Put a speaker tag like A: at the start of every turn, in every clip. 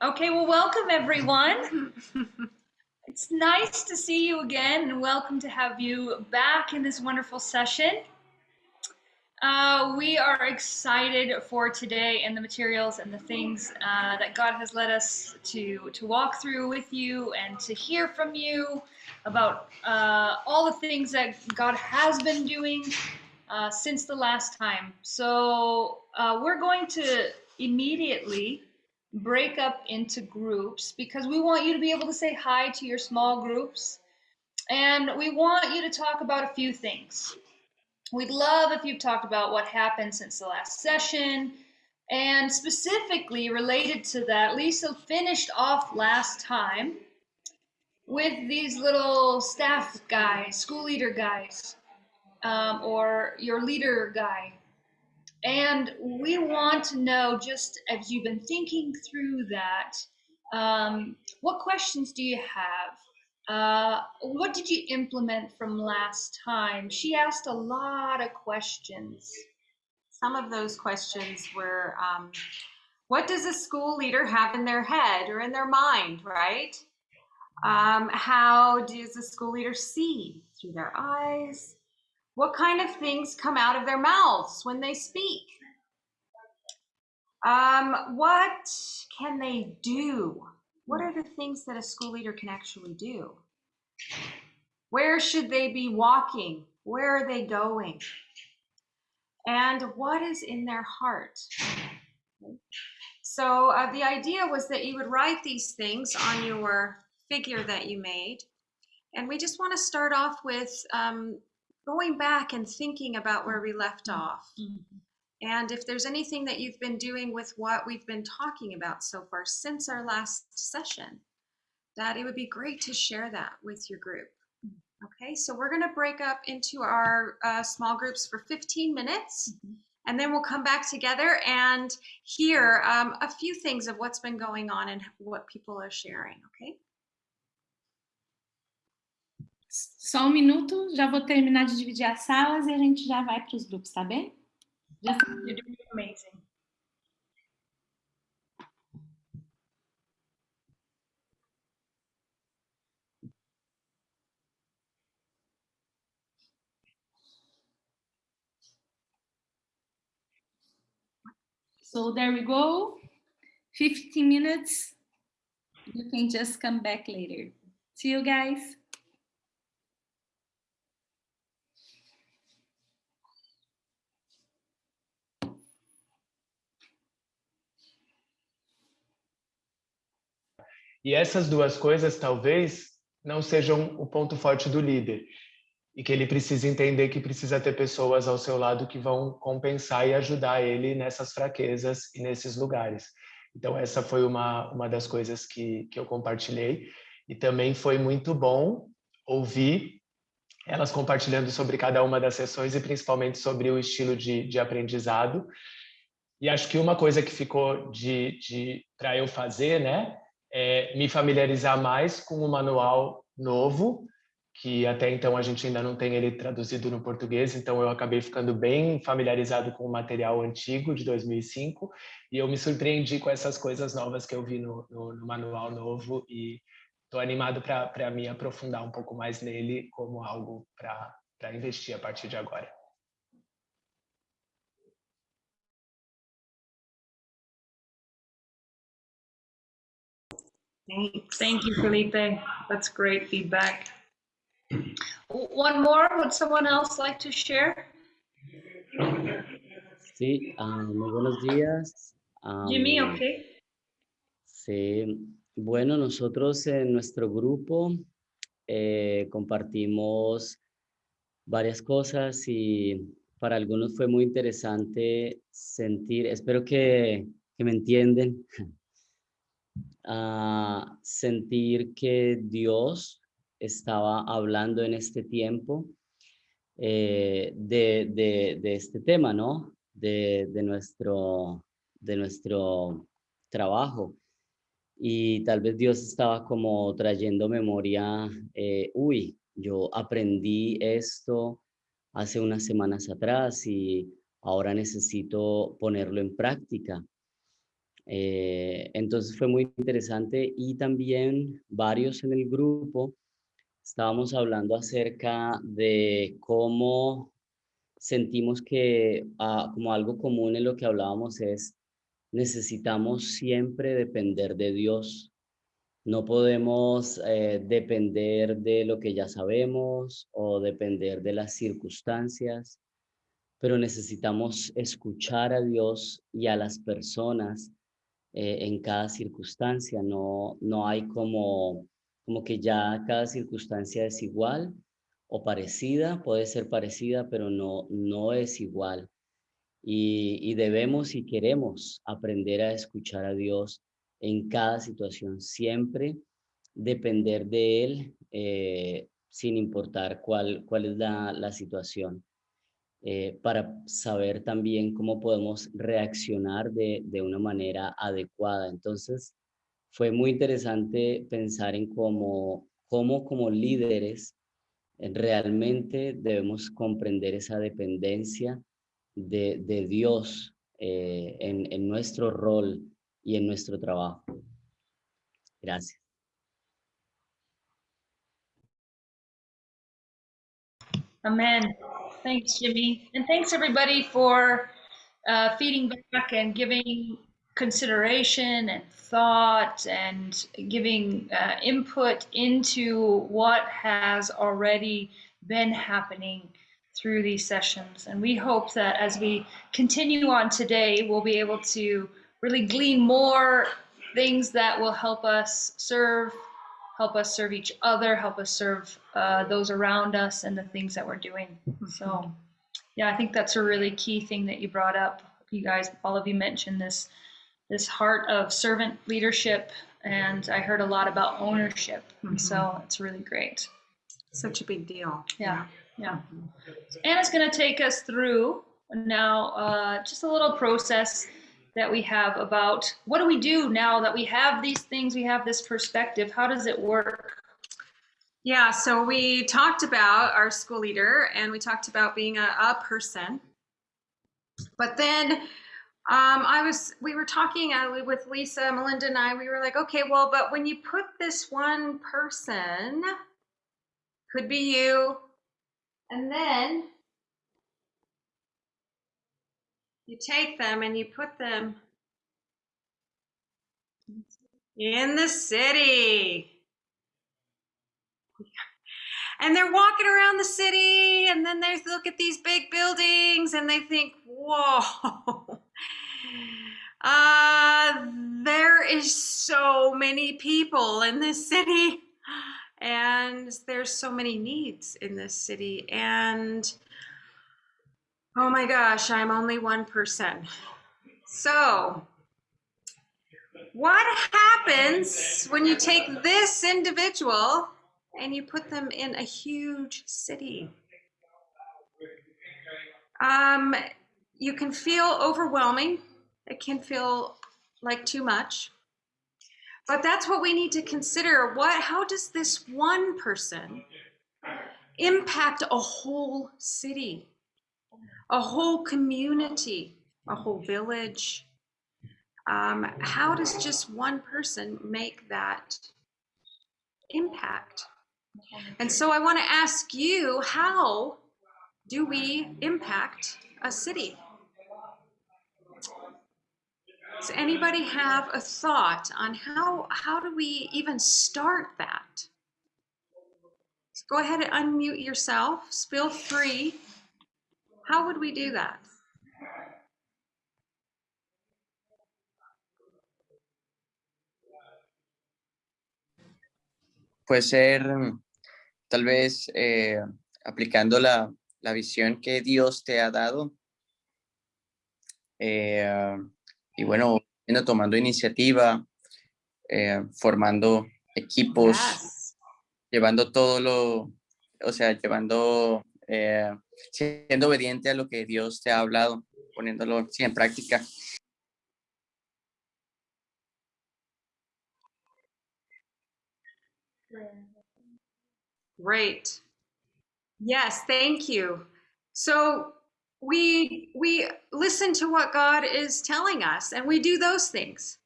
A: Okay, well, welcome everyone. it's nice to see you again and welcome to have you back in this wonderful session. Uh, we are excited for today and the materials and the things uh, that God has led us to, to walk through with you and to hear from you about uh, all the things that God has been doing uh, since the last time. So uh, we're going to immediately break up into groups because we want you to be able to say hi to your small groups. And we want you to talk about a few things. We'd love if you've talked about what happened since the last session. And specifically related to that, Lisa finished off last time with these little staff guys, school leader guys, um, or your leader guy. And we want to know, just as you've been thinking through that, um, what questions do you have? Uh, what did you implement from last time? She asked a lot of questions.
B: Some of those questions were, um, what does a school leader have in their head or in their mind, right? Um, how does a school leader see through their eyes? What kind of things come out of their mouths when they speak? Um, what can they do? What are the things that a school leader can actually do? Where should they be walking? Where are they going? And what is in their heart? So uh, the idea was that you would write these things on your figure that you made. And we just want to start off with um, going back and thinking about where we left off. Mm -hmm. And if there's anything that you've been doing with what we've been talking about so far since our last session, that it would be great to share that with your group. Okay, so we're going to break up into our uh, small groups for 15 minutes. Mm -hmm. And then we'll come back together and hear um, a few things of what's been going on and what people are sharing, okay?
C: Só um minuto, já vou terminar de dividir as salas e a gente já vai para os grupos, tá bem?
A: Doing amazing.
C: So there we go. 15 minutes. You can just come back later. See you guys.
D: E essas duas coisas talvez não sejam o ponto forte do líder. E que ele precisa entender que precisa ter pessoas ao seu lado que vão compensar e ajudar ele nessas fraquezas e nesses lugares. Então essa foi uma, uma das coisas que, que eu compartilhei. E também foi muito bom ouvir elas compartilhando sobre cada uma das sessões e principalmente sobre o estilo de, de aprendizado. E acho que uma coisa que ficou de, de para eu fazer, né, é, me familiarizar mais com o manual novo, que até então a gente ainda não tem ele traduzido no português, então eu acabei ficando bem familiarizado com o material antigo de 2005 e eu me surpreendi com essas coisas novas que eu vi no, no, no manual novo e estou animado para me aprofundar um pouco mais nele como algo para investir a partir de agora.
A: Thank you, Felipe. That's great feedback. One more, would someone else like to share?
E: Sí, um, muy buenos días.
A: Um, Jimmy, okay.
E: Sí, bueno, nosotros en nuestro grupo eh, compartimos varias cosas y para algunos fue muy interesante sentir, espero que, que me entienden, a sentir que Dios estaba hablando en este tiempo eh, de, de, este tema, ¿no? De, de, nuestro, de nuestro trabajo. Y tal vez Dios estaba como trayendo memoria, eh, uy, yo aprendí esto hace unas semanas atrás y ahora necesito ponerlo en práctica. Eh, entonces fue muy interesante y también varios en el grupo estábamos hablando acerca de cómo sentimos que ah, como algo común en lo que hablábamos es necesitamos siempre depender de Dios. No podemos eh, depender de lo que ya sabemos o depender de las circunstancias, pero necesitamos escuchar a Dios y a las personas eh, en cada circunstancia. No, no hay como, como que ya cada circunstancia es igual o parecida, puede ser parecida, pero no, no es igual. Y, y debemos y queremos aprender a escuchar a Dios en cada situación, siempre depender de Él eh, sin importar cuál, cuál es la, la situación. Eh, para saber también cómo podemos reaccionar de, de, una manera adecuada. Entonces, fue muy interesante pensar en cómo, cómo como líderes eh, realmente debemos comprender esa dependencia de, de Dios eh, en, en nuestro rol y en nuestro trabajo. Gracias.
A: Amen. Thanks, Jimmy. And thanks, everybody, for uh, feeding back and giving consideration and thought and giving uh, input into what has already been happening through these sessions. And we hope that as we continue on today, we'll be able to really glean more things that will help us serve help us serve each other, help us serve uh, those around us and the things that we're doing. So, yeah, I think that's a really key thing that you brought up. You guys, all of you mentioned this this heart of servant leadership, and I heard a lot about ownership.
B: Mhm.
A: So it's really great.
B: Such a big deal.
A: Yeah, yeah. So Anna's going to take us through now uh, just a little process that we have about what do we do now that we have these things, we have this perspective. How does it work?
B: Yeah, so we talked about our school leader and we talked about being a, a person. But then um, I was, we were talking uh, with Lisa, Melinda, and I, we were like, okay, well, but when you put this one person, could be you, and then you take them and you put them in the city. And they're walking around the city, and then they look at these big buildings and they think, whoa, uh, there is so many people in this city, and there's so many needs in this city. And oh my gosh, I'm only one person. So, what happens when you take this individual and you put them in a huge city? Um, you can feel overwhelming. It can feel like too much. But that's what we need to consider. What how does this one person impact a whole city? A whole community, a whole village, um, how does just one person make that impact? And so I want to ask you, how do we impact a city? Does anybody have a thought on how, how do we even start that? So go ahead and unmute yourself, feel free. How would we do that?
F: puede ser tal vez eh, aplicando la, la visión que Dios te ha dado. Eh, y bueno, tomando iniciativa, eh, formando equipos,
B: Yes.
F: llevando todo lo, o sea, llevando, eh, siendo obediente a lo que Dios te ha hablado, poniéndolo sí, en práctica.
B: Great. Yes, thank you. So we we listen to what God is telling us and we do those things.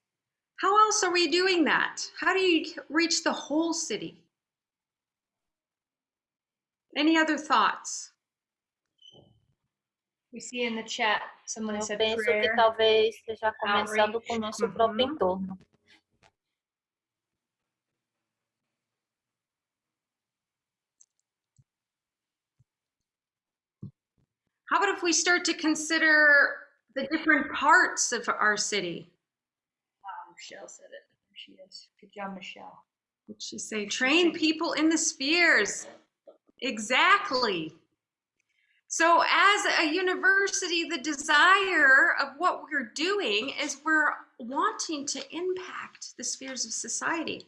B: How else are we doing that? How do you reach the whole city? Any other thoughts?
A: We see in the chat someone
G: Eu
A: said
G: penso que
A: prayer.
G: talvez esteja começando com o nosso próprio entorno.
B: How about if we start to consider the different parts of our city?
A: Wow, Michelle said it. There she is. Good job, Michelle.
B: What'd she say? Train people in the spheres. Exactly. So, as a university, the desire of what we're doing is we're wanting to impact the spheres of society.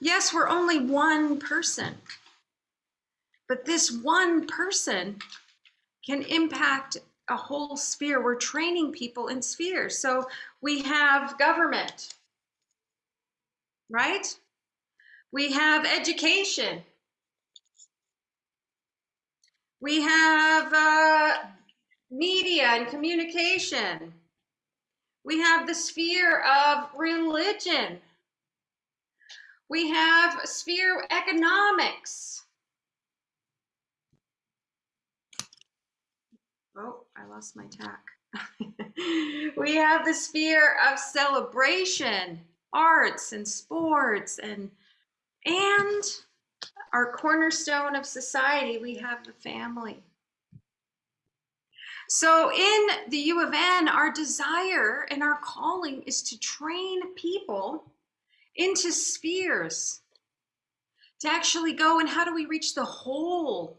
B: Yes, we're only one person, but this one person can impact a whole sphere. We're training people in spheres. So, we have government, right? We have education. We have uh, media and communication. We have the sphere of religion. We have sphere economics. Oh, I lost my tack. we have the sphere of celebration, arts and sports and and our cornerstone of society, we have the family. So, in the U of N, our desire and our calling is to train people into spheres, to actually go and how do we reach the whole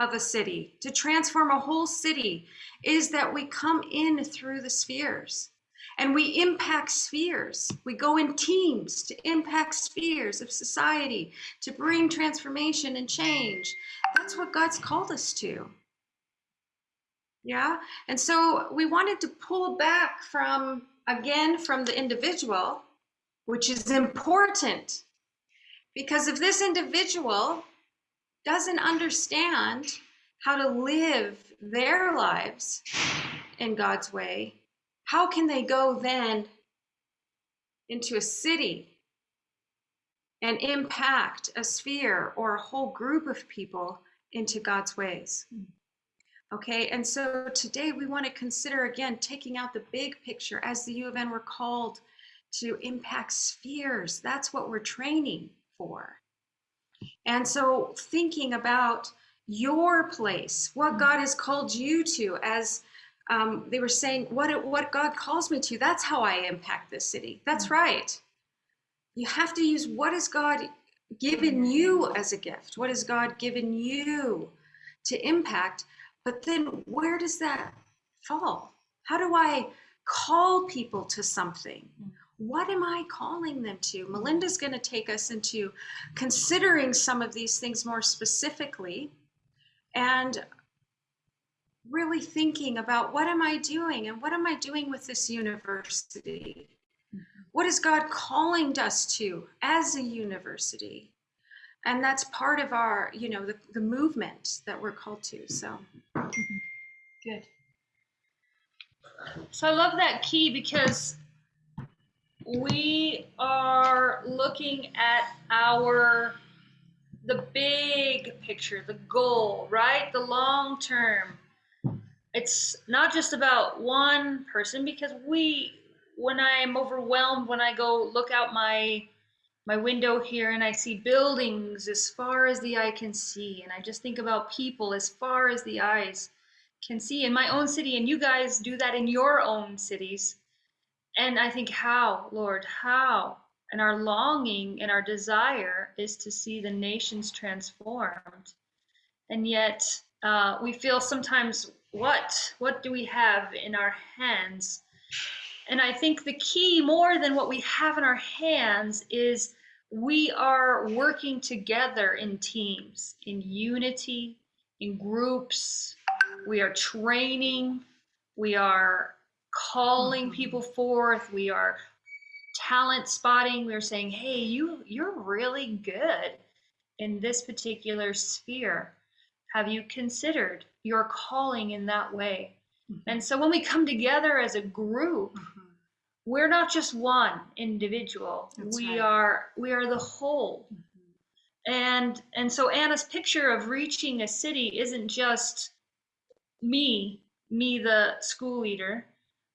B: of a city? To transform a whole city is that we come in through the spheres and we impact spheres. We go in teams to impact spheres of society, to bring transformation and change. That's what God's called us to. Yeah. And so we wanted to pull back from, again, from the individual, which is important. Because if this individual doesn't understand how to live their lives in God's way, how can they go then into a city and impact a sphere or a whole group of people into God's ways? Hmm. Okay, and so today we want to consider again taking out the big picture as the U of N we're called to impact spheres. That's what we're training for. And so thinking about your place, what hmm. God has called you to as um, they were saying what what God calls me to. That's how I impact this city. That's mm. right. You have to use what has God given mm. you as a gift. What has God given you to impact? But then where does that fall? How do I call people to something? Mm. What am I calling them to? Melinda's going to take us into considering some of these things more specifically and really thinking about what am I doing and what am I doing with this university? Mm-hmm. What is God calling us to as a university? And that's part of our, you know, the, the movement that we're called to. So, mm-hmm.
A: Good. So I love that key because we are looking at our the big picture, the goal, right? The long term. It's not just about one person because we when I am overwhelmed when I go look out my my window here and I see buildings as far as the eye can see and I just think about people as far as the eyes can see in my own city and you guys do that in your own cities. And i think how lord how? And our longing and our desire is to see the nations transformed. And yet uh, we feel sometimes what what do we have in our hands? And i think the key more than what we have in our hands is we are working together in teams in unity in groups. We are training. We are calling mm-hmm. people forth. We are talent spotting. We're saying hey you you're really good in this particular sphere. Have you considered your calling in that way. And so when we come together as a group,
B: Mhm.
A: we're not just one individual.
B: That's
A: we
B: right.
A: are we are the whole. And and so Anna's picture of reaching a city isn't just me, me the school leader,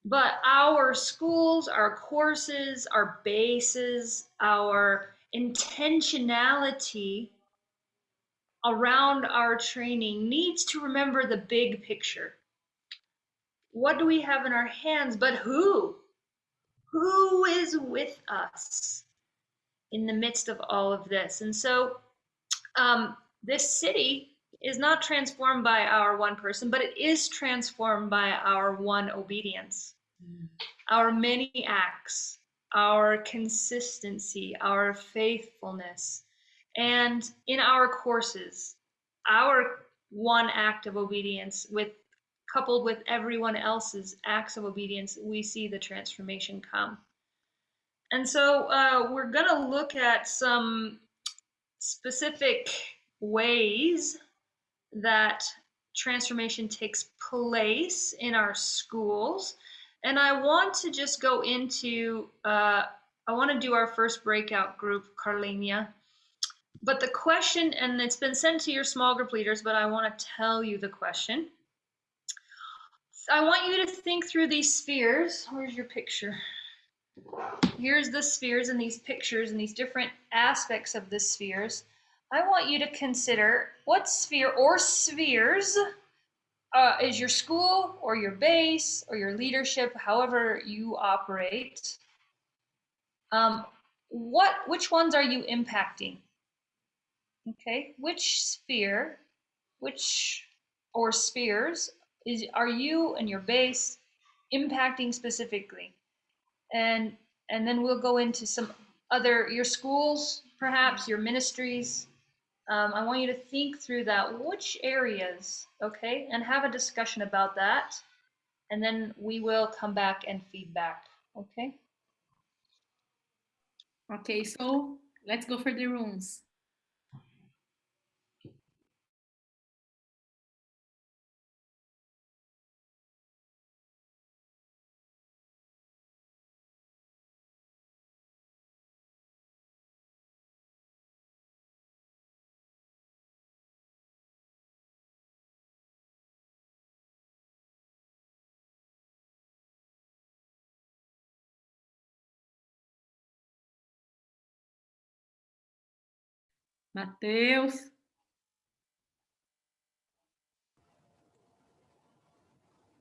A: but our schools, our courses, our bases, our intentionality around our training needs to remember the big picture. What do we have in our hands? But who? Who is with us in the midst of all of this? And so um, this city is not transformed by our one person, but it is transformed by our one obedience, our many acts, our consistency, our faithfulness. And in our courses, our one act of obedience with coupled with everyone else's acts of obedience, we see the transformation come. And so uh, we're going to look at some specific ways that transformation takes place in our schools. And I want to just go into, uh, I want to do our first breakout group, Carlenia. But the question, and it's been sent to your small group leaders, but I want to tell you the question. I want you to think through these spheres. Where's your picture? Here's the spheres and these pictures and these different aspects of the spheres. I want you to consider what sphere or spheres uh, is your school or your base or your leadership, however you operate. Um, what, which ones are you impacting? Okay, which sphere, which or spheres is are you and your base impacting specifically? And and then we'll go into some other your schools, perhaps your ministries. Um, I want you to think through that. Which areas, okay, and have a discussion about that, and then we will come back and feedback. Okay.
C: Okay, so let's go for the rooms. Mateus.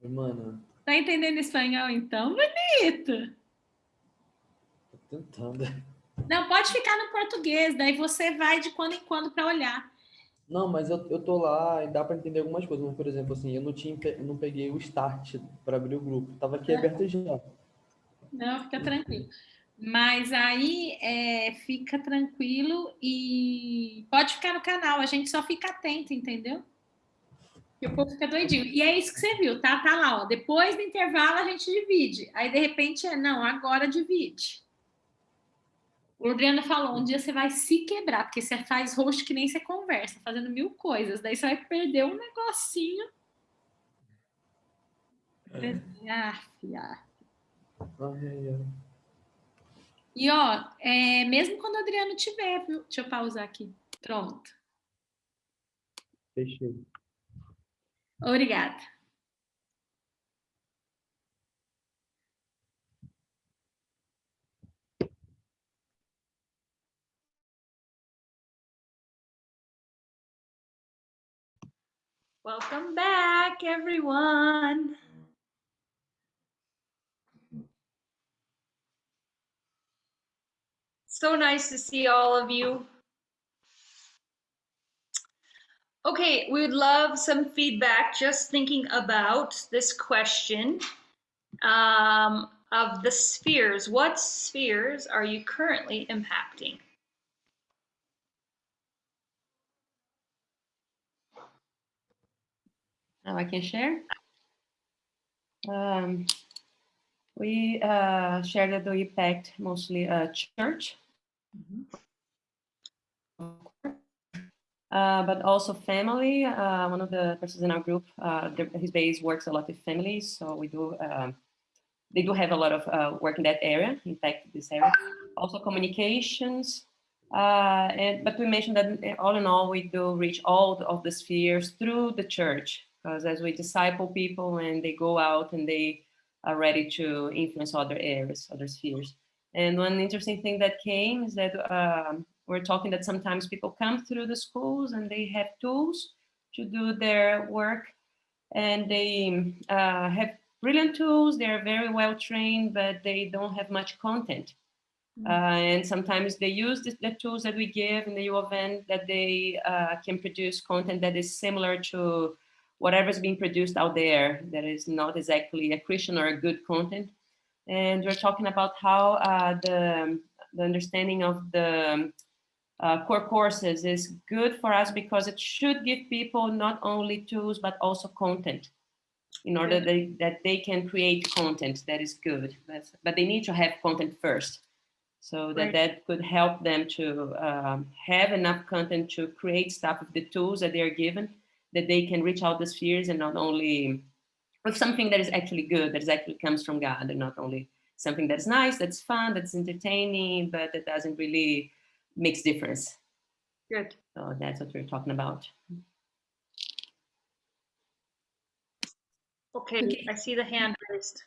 H: Mano,
C: Tá entendendo espanhol então? Bonito.
H: tô tentando.
C: Não, pode ficar no português, daí você vai de quando em quando para olhar.
H: Não, mas eu, eu tô lá e dá pra entender algumas coisas. Mas, por exemplo, assim, eu não tinha, eu não peguei o start para abrir o grupo. Tava aqui aberto já.
C: Não, fica tranquilo. Mas aí é, fica tranquilo e pode ficar no canal, a gente só fica atento, entendeu? E o povo fica doidinho. E é isso que você viu, tá? Tá lá, ó. Depois do intervalo a gente divide. Aí, de repente, é, não, agora divide. O Adriano falou, um dia você vai se quebrar, porque você faz host que nem você conversa, fazendo mil coisas. Daí você vai perder um negocinho. Ah, ah.
H: Ai, ai, ai.
C: E ó, é, mesmo quando o Adriano tiver, viu? Deixa eu pausar aqui. Pronto.
H: Fechei.
C: Obrigada.
A: Welcome back, everyone. So nice to see all of you. Okay, we would love some feedback just thinking about this question um, of the spheres. What spheres are you currently impacting?
I: Now I can share. Um, we uh, share that we packed mostly uh, church. Uh, but also family. Uh, one of the persons in our group, uh, his base works a lot with families, so we do. Um, they do have a lot of uh, work in that area. In fact, this area, also communications. Uh, and but we mentioned that uh, all in all, we do reach all of the spheres through the church, because as we disciple people and they go out and they are ready to influence other areas, other spheres. And one interesting thing that came is that um, we're talking that sometimes people come through the schools and they have tools to do their work and they uh, have brilliant tools, they're very well trained, but they don't have much content. Uh, and sometimes they use the, the tools that we give in the U of N that they uh, can produce content that is similar to whatever's being produced out there that is not exactly a Christian or a good content. And we're talking about how uh, the, the understanding of the uh, core courses is good for us because it should give people not only tools, but also content in order they, that they can create content that is good. But, but they need to have content first. So that
A: Right.
I: that could help them to um, have enough content to create stuff with the tools that they are given, that they can reach out the spheres and not only with something that is actually good, that is actually comes from God, and not only something that's nice, that's fun, that's entertaining, but that doesn't really makes difference.
A: Good.
I: So that's what we're talking about.
A: Okay,
J: Okay.
A: I see the hand raised.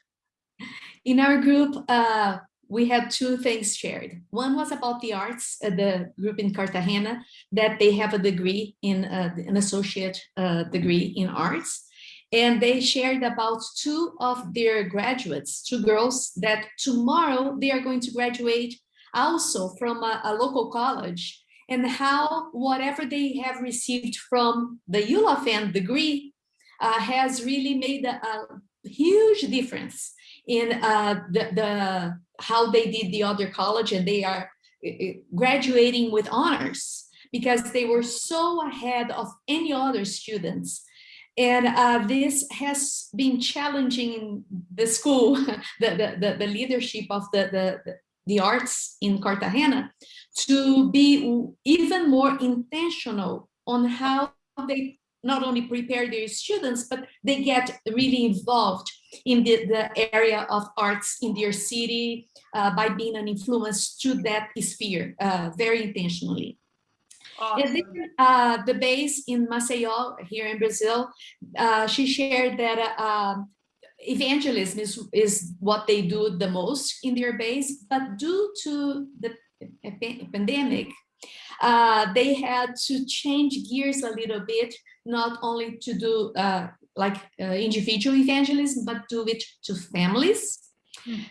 J: In our group, uh, we had two things shared. One was about the arts, uh, the group in Cartagena, that they have a degree in uh, an associate uh, degree in arts. And they shared about two of their graduates, two girls that tomorrow they are going to graduate also from a, a local college and how whatever they have received from the U of N degree uh, has really made a, a huge difference in uh, the, the how they did the other college and they are uh, uh, graduating with honors because they were so ahead of any other students. And uh, this has been challenging the school, the, the, the, leadership of the, the, the arts in Cartagena to be even more intentional on how they not only prepare their students, but they get really involved in the, the area of arts in their city uh, by being an influence to that sphere uh, very intentionally. And then uh, the base in Maceió here in Brazil, uh, she shared that uh, evangelism is, is what they do the most in their base, but due to the pandemic, uh, they had to change gears a little bit, not only to do uh, like uh, individual evangelism, but do it to families.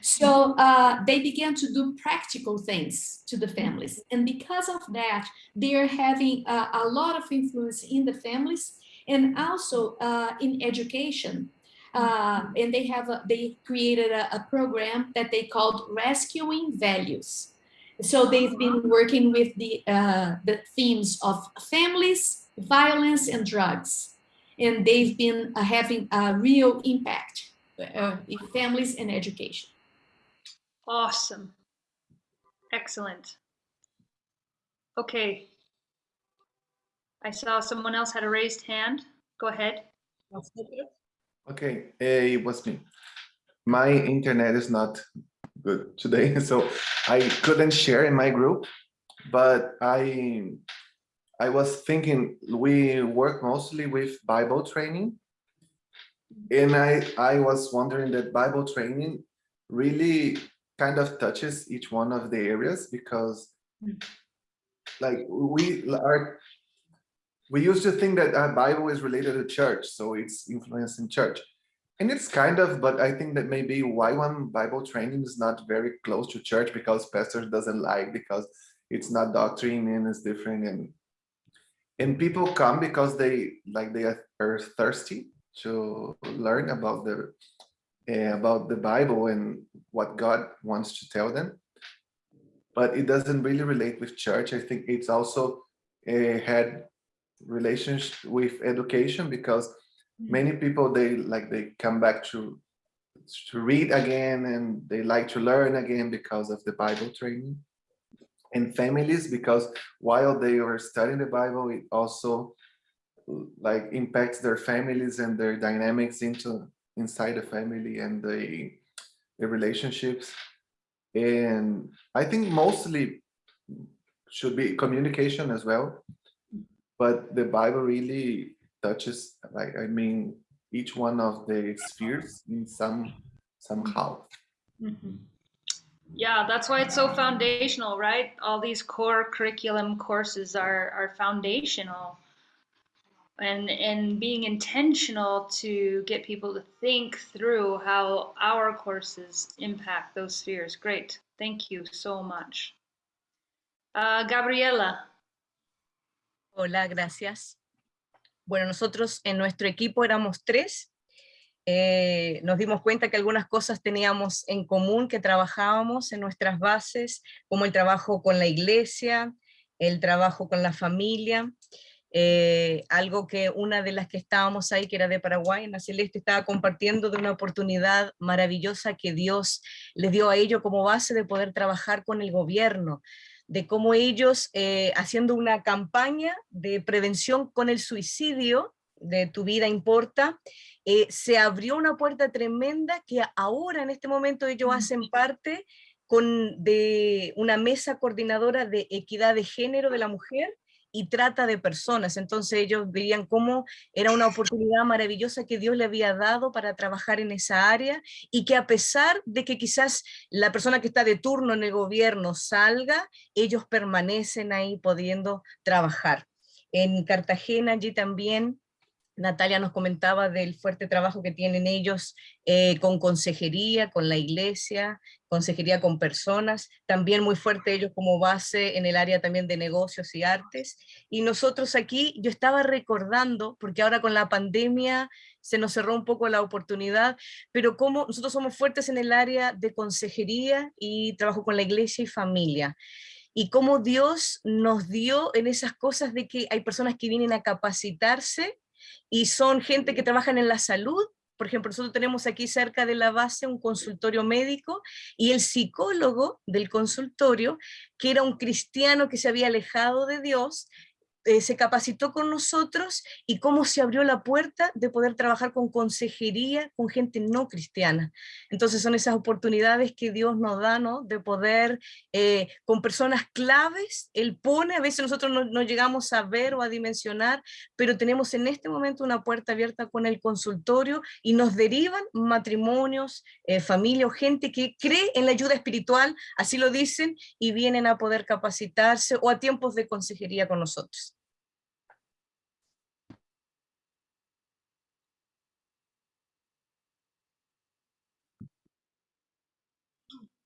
J: So uh, they began to do practical things to the families. And because of that, they are having a lot of influence in the families and also uh, in education. Uh, and they have a, they created a, a program that they called Rescuing Values. So they've been working with the uh, the themes of families, violence, and drugs, and they've been uh, having a real impact uh, in families and education.
A: Awesome. Excellent. Okay. I saw someone else had a raised hand. Go ahead.
K: Okay, eh, it was me. My internet is not good today, so I couldn't share in my group, but I I was thinking we work mostly with Bible training. And I I was wondering that Bible training really kind of touches each one of the areas because like we are we used to think that uh, Bible is related to church, so it's influencing church. And it's kind of, but I think that maybe why one Bible training is not very close to church because pastor doesn't like, because it's not doctrine and it's different. And and people come because they like they are thirsty to learn about the uh, about the Bible and what God wants to tell them. But it doesn't really relate with church. I think it's also uh, had relationship with education because many people they like they come back to to read again and they like to learn again because of the bible training and families because while they were studying the Bible, it also like impacts their families and their dynamics into inside the family and the, the relationships. And I think mostly should be communication as well. But the Bible really touches, like, I mean, each one of the spheres in some somehow.
A: Mm -hmm. Yeah, that's why it's so foundational, right? All these core curriculum courses are, are foundational and and being intentional to get people to think through how our courses impact those spheres. Great, thank you so much. Uh, Gabriela.
L: Hola, gracias. Bueno, nosotros en nuestro equipo éramos tres. Eh, nos dimos cuenta que algunas cosas teníamos en común, que trabajábamos en nuestras bases, como el trabajo con la iglesia, el trabajo con la familia, eh, algo que una de las que estábamos ahí, que era de Paraguay, la Celeste, estaba compartiendo de una oportunidad maravillosa que Dios les dio a ellos como base de poder trabajar con el gobierno, de cómo ellos, eh, haciendo una campaña de prevención con el suicidio, de tu vida importa, eh, se abrió una puerta tremenda que ahora en este momento ellos hacen parte con, de una mesa coordinadora de equidad de género de la mujer, y trata de personas. Entonces ellos veían cómo era una oportunidad maravillosa que Dios le había dado para trabajar en esa área y que a pesar de que quizás la persona que está de turno en el gobierno salga, ellos permanecen ahí pudiendo trabajar. En Cartagena allí también Natalia nos comentaba del fuerte trabajo que tienen ellos eh, con consejería, con la iglesia, consejería con personas, también muy fuerte ellos como base en el área también de negocios y artes. Y nosotros aquí, yo estaba recordando, porque ahora con la pandemia se nos cerró un poco la oportunidad, pero como nosotros somos fuertes en el área de consejería y trabajo con la iglesia y familia y cómo Dios nos dio en esas cosas de que hay personas que vienen a capacitarse y son gente que trabajan en la salud, por ejemplo, nosotros tenemos aquí cerca de la base un consultorio médico y el psicólogo del consultorio, que era un cristiano que se había alejado de Dios, eh, se capacitó con nosotros y cómo se abrió la puerta de poder trabajar con consejería con gente no cristiana. Entonces son esas oportunidades que Dios nos da, ¿no? De poder, eh, con personas claves, Él pone, a veces nosotros no, llegamos a ver o a dimensionar, pero tenemos en este momento una puerta abierta con el consultorio y nos derivan matrimonios, eh, familia o gente que cree en la ayuda espiritual, así lo dicen, y vienen a poder capacitarse o a tiempos de consejería con nosotros.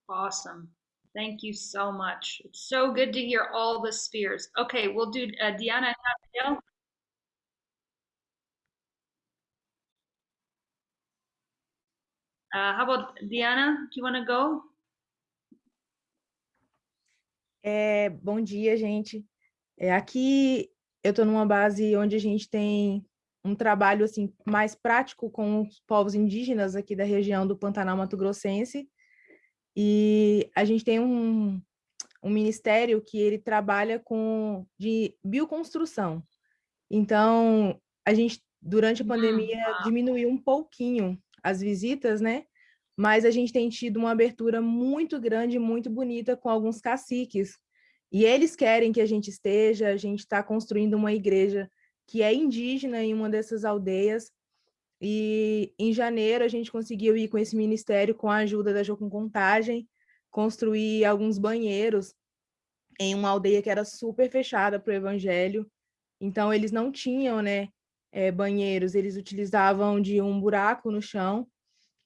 A: Awesome. Thank you so much. It's so good to hear all the spheres. Okay, we'll do uh, Diana and Abigail. Uh, how about Diana? Do you want to go?
M: É, bom dia, gente. É, aqui eu estou numa base onde a gente tem um trabalho assim mais prático com os povos indígenas aqui da região do Pantanal Mato Grossense, e a gente tem um, um ministério que ele trabalha com de bioconstrução. Então, a gente, durante a hum, pandemia, ah. diminuiu um pouquinho as visitas, né? Mas a gente tem tido uma abertura muito grande, muito bonita com alguns caciques. E eles querem que a gente esteja, a gente está construindo uma igreja que é indígena em uma dessas aldeias, e em janeiro a gente conseguiu ir com esse ministério, com a ajuda da Jocum Contagem, construir alguns banheiros em uma aldeia que era super fechada para o evangelho. Então eles não tinham né, é, banheiros, eles utilizavam de um buraco no chão.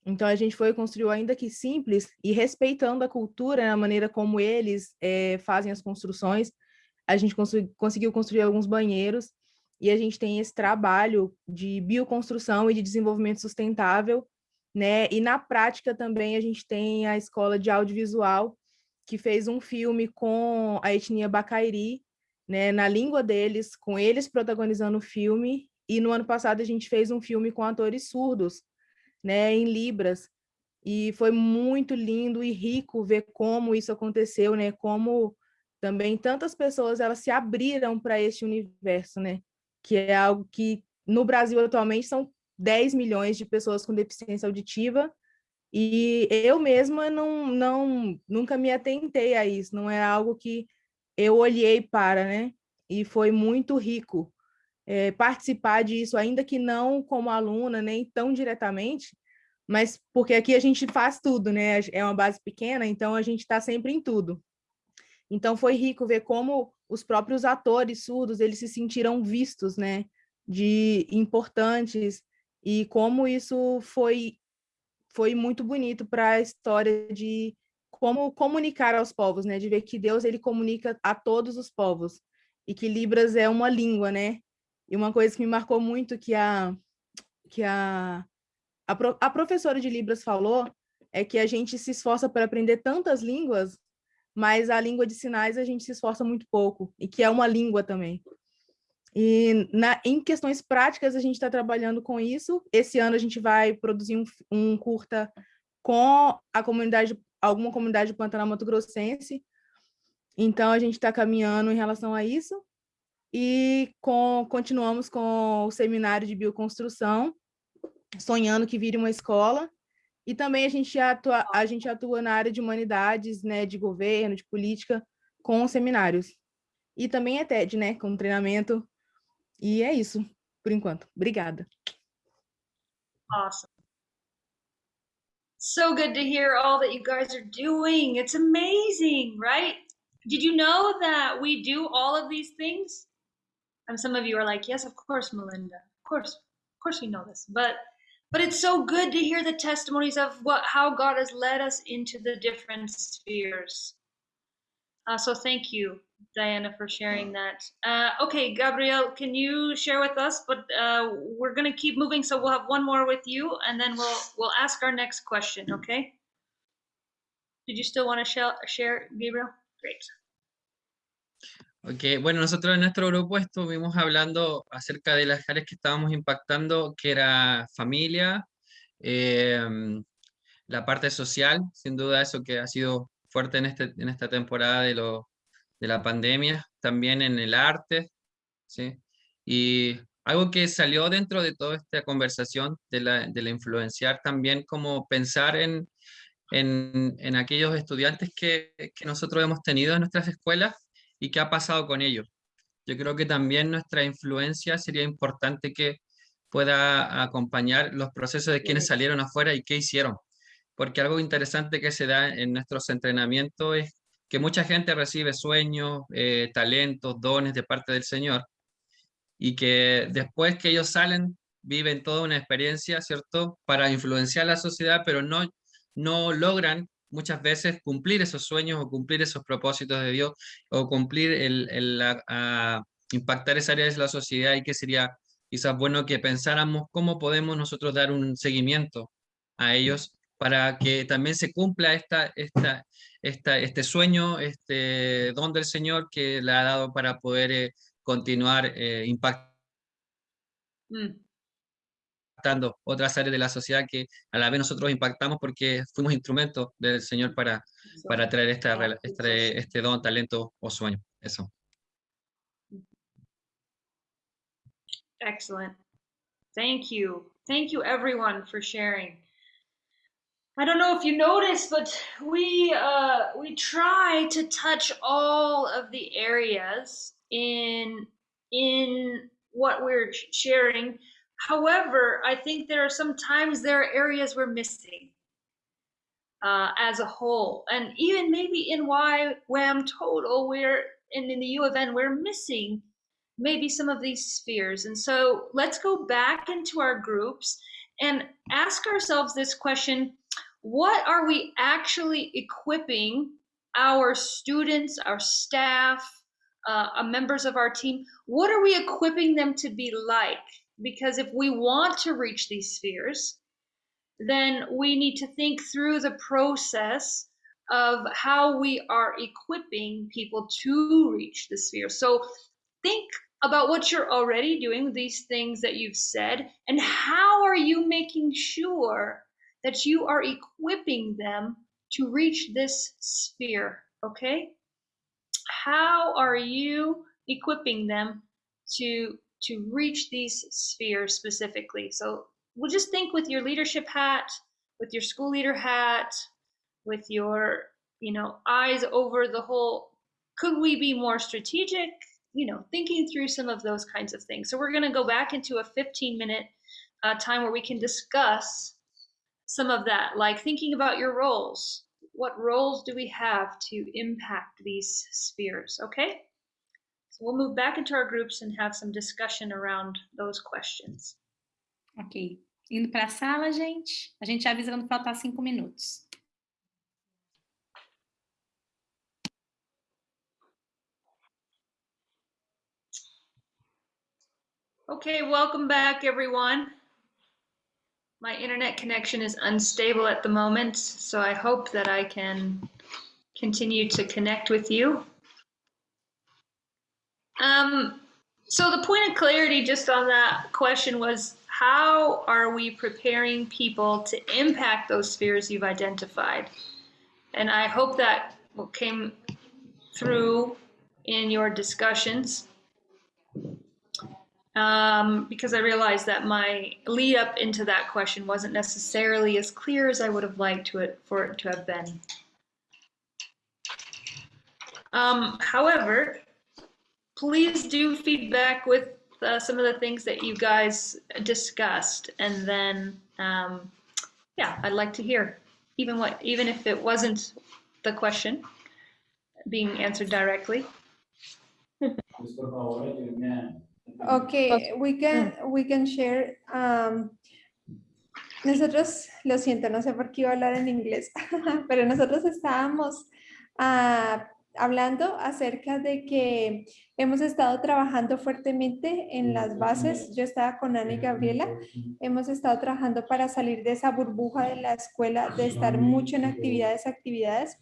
M: Então a gente foi construiu ainda que simples e respeitando a cultura, a maneira como eles é, fazem as construções, a gente conseguiu construir alguns banheiros e a gente tem esse trabalho de bioconstrução e de desenvolvimento sustentável, né? E na prática também a gente tem a escola de audiovisual que fez um filme com a etnia Bacairi, né, na língua deles, com eles protagonizando o filme, e no ano passado a gente fez um filme com atores surdos, né, em Libras, e foi muito lindo e rico ver como isso aconteceu, né, como também tantas pessoas elas se abriram para este universo, né? Que é algo que no Brasil atualmente são 10 milhões de pessoas com deficiência auditiva e eu mesma não, não nunca me atentei a isso, não é algo que eu olhei para, né? E foi muito rico é, participar disso, ainda que não como aluna, nem tão diretamente, mas porque aqui a gente faz tudo, né? É uma base pequena, então a gente está sempre em tudo. Então foi rico ver como os próprios atores surdos, eles se sentiram vistos, né? De importantes e como isso foi foi muito bonito para a história de como comunicar aos povos, né? De ver que Deus ele comunica a todos os povos e que Libras é uma língua, né? E uma coisa que me marcou muito que a que a a, a professora de Libras falou é que a gente se esforça para aprender tantas línguas, mas a língua de sinais a gente se esforça muito pouco, e que é uma língua também. E na, em questões práticas, a gente está trabalhando com isso. Esse ano a gente vai produzir um, um curta com a comunidade, alguma comunidade Pantanal Mato Grossense. Então, a gente está caminhando em relação a isso. E com, continuamos com o seminário de bioconstrução, sonhando que vire uma escola. E também a gente atua, a gente atua na área de humanidades, né, de governo, de política, com seminários. E também é TED, né, com treinamento. E é isso, por enquanto. Obrigada.
A: Awesome. So good to hear all that you guys are doing. It's amazing, right? Did you know that we do all of these things? And some of you are like, yes, of course, Melinda. Of course, of course we know this. But but it's so good to hear the testimonies of what how God has led us into the different spheres. Uh, so thank you, Diana, for sharing that. Uh, okay, Gabriel, can you share with us? But uh, we're going to keep moving, so we'll have one more with you, and then we'll we'll ask our next question. Okay? Did you still want to share, share Gabriel? Great.
N: Ok, bueno, nosotros en nuestro grupo estuvimos hablando acerca de las áreas que estábamos impactando, que era familia, em, la parte social, sin duda eso que ha sido fuerte en, este, en esta temporada de, lo, de la pandemia, también en el arte, ¿sí? Y algo que salió dentro de toda esta conversación de la, de la influenciar también como pensar en, en, en aquellos estudiantes que, que nosotros hemos tenido en nuestras escuelas y qué ha pasado con ellos. Yo creo que también nuestra influencia sería importante que pueda acompañar los procesos de quienes salieron afuera y qué hicieron. Porque algo interesante que se da en nuestros entrenamientos es que mucha gente recibe sueños, eh, talentos, dones de parte del Señor y que después que ellos salen viven toda una experiencia, ¿cierto? Para influenciar la sociedad, pero no, no logran muchas veces cumplir esos sueños o cumplir esos propósitos de Dios o cumplir el, el a, impactar esa área de la sociedad y que sería quizás bueno que pensáramos cómo podemos nosotros dar un seguimiento a ellos para que también se cumpla esta, esta, esta, este sueño, este don del Señor que le ha dado para poder eh, continuar eh, impactando. Mm otras áreas de la sociedad que a la vez nosotros impactamos porque fuimos instrumentos del Señor para, para traer esta, este, este don, talento o sueño. Eso.
A: Excellent. Thank you. Thank you everyone for sharing. I don't know if you noticed, but we uh, we try to touch all of the areas in in what we're sharing However, I think there are sometimes there are areas we're missing uh, as a whole, and even maybe in why WAM total, we're in, in the U of N, we're missing maybe some of these spheres. And so let's go back into our groups and ask ourselves this question what are we actually equipping our students, our staff, uh, members of our team? What are we equipping them to be like? Because if we want to reach these spheres, then we need to think through the process of how we are equipping people to reach the sphere. So think about what you're already doing, these things that you've said, and how are you making sure that you are equipping them to reach this sphere, okay? how are you equipping them to to reach these spheres specifically? So we'll just think with your leadership hat, with your school leader hat, with your you know eyes over the whole. Could we be more strategic? You know, thinking through some of those kinds of things. So we're going to go back into a 15 minute uh, time where we can discuss some of that, like thinking about your roles. What roles do we have to impact these spheres? Okay. We'll move back into our groups and have some discussion around those questions.
C: Ok. Indo para a sala, gente. A gente avisa quando faltar cinco minutos.
A: Okay, welcome back, everyone. My internet connection is unstable at the moment, so I hope that I can continue to connect with you. Um, so the point of clarity just on that question was how are we preparing people to impact those spheres you've identified? And I hope that came through in your discussions um, because I realized that my lead up into that question wasn't necessarily as clear as I would have liked to it for it to have been. Um, however, please do feedback with uh, some of the things that you guys discussed, and then um, yeah, I'd like to hear even what even if it wasn't the question being answered directly.
O: Okay, we can, we can share. um, nosotros, lo siento, no sé por qué iba a hablar en inglés, pero nosotros estábamos ah, hablando acerca de que hemos estado trabajando fuertemente en las bases. Yo estaba con Ana y Gabriela. Hemos estado trabajando para salir de esa burbuja de la escuela, de estar mucho en actividades, actividades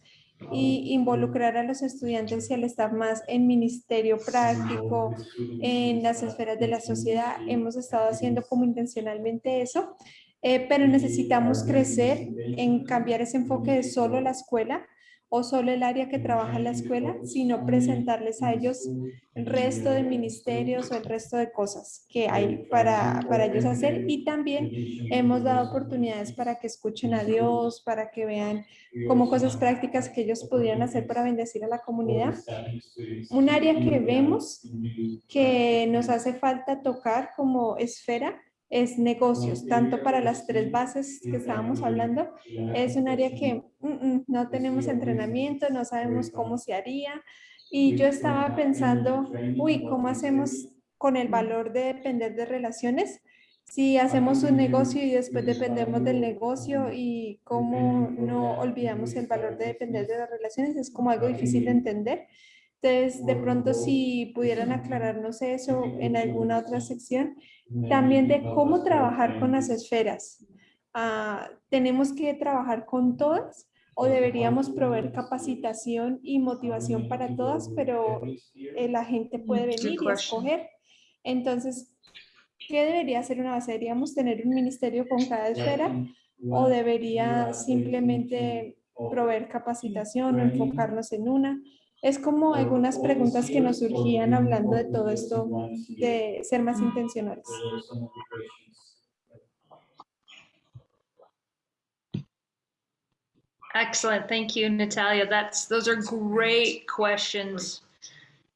O: y involucrar a los estudiantes y al staff más en ministerio práctico, en las esferas de la sociedad. Hemos estado haciendo como intencionalmente eso, eh, pero necesitamos crecer en cambiar ese enfoque de solo la escuela o solo el área que trabaja en la escuela, sino presentarles a ellos el resto de ministerios o el resto de cosas que hay para, para ellos hacer. Y también hemos dado oportunidades para que escuchen a Dios, para que vean como cosas prácticas que ellos pudieran hacer para bendecir a la comunidad. Un área que vemos que nos hace falta tocar como esfera es negocios, tanto para las tres bases que estábamos hablando, es un área que mm, mm, no tenemos entrenamiento, no sabemos cómo se haría. Y yo estaba pensando, uy, ¿cómo hacemos con el valor de depender de relaciones? Si hacemos un negocio y después dependemos del negocio y cómo no olvidamos el valor de depender de las relaciones, es como algo difícil de entender. Entonces, de pronto, si pudieran aclararnos eso en alguna otra sección, también de cómo trabajar con las esferas. Ah, ¿Tenemos que trabajar con todas o deberíamos proveer capacitación y motivación para todas, pero eh, la gente puede venir y escoger? Entonces, ¿qué debería hacer una base? ¿Deberíamos tener un ministerio con cada esfera o debería simplemente proveer capacitación o enfocarnos en una? Es como algunas preguntas que nos surgían hablando de todo esto, de ser más intencionales.
A: Excellent. Thank you, Natalia. That's those are great questions.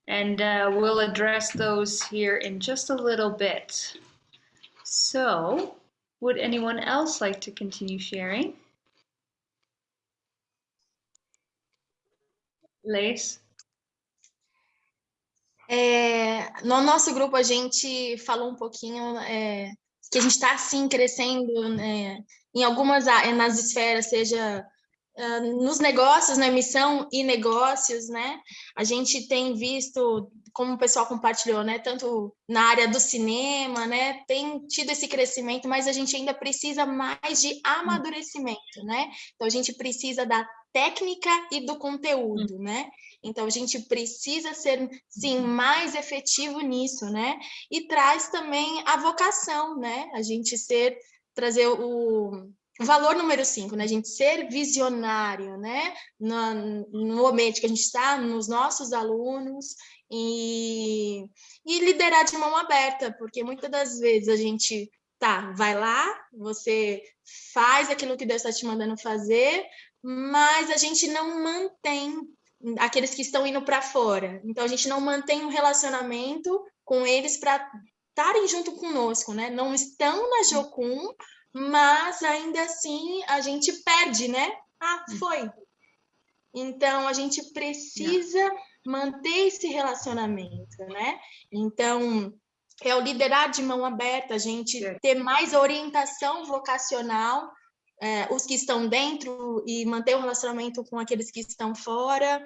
A: And uh, we'll address those here in just a little bit. So, would anyone else like to continue sharing? Leis?
P: É, no nosso grupo, a gente falou um pouquinho é, que a gente está, sim, crescendo né, em algumas nas esferas, seja uh, nos negócios, na missão e negócios, né? A gente tem visto, como o pessoal compartilhou, né? Tanto na área do cinema, né? Tem tido esse crescimento, mas a gente ainda precisa mais de amadurecimento, né? Então, a gente precisa da técnica e do conteúdo, né? Então, a gente precisa ser, sim, mais efetivo nisso, né? E traz também a vocação, né? A gente ser, trazer o, valor número cinco, né? A gente ser visionário, né? No, no ambiente que a gente está, nos nossos alunos, e, e liderar de mão aberta, porque muitas das vezes a gente tá, vai lá, você faz aquilo que Deus está te mandando fazer, mas a gente não mantém aqueles que estão indo para fora. Então a gente não mantém um relacionamento com eles para estarem junto conosco, né? Não estão na Jocum, mas ainda assim a gente perde, né? Ah, foi. Então a gente precisa manter esse relacionamento, né? Então é o liderar de mão aberta, a gente ter mais orientação vocacional, é, os que estão dentro e manter o relacionamento com aqueles que estão fora.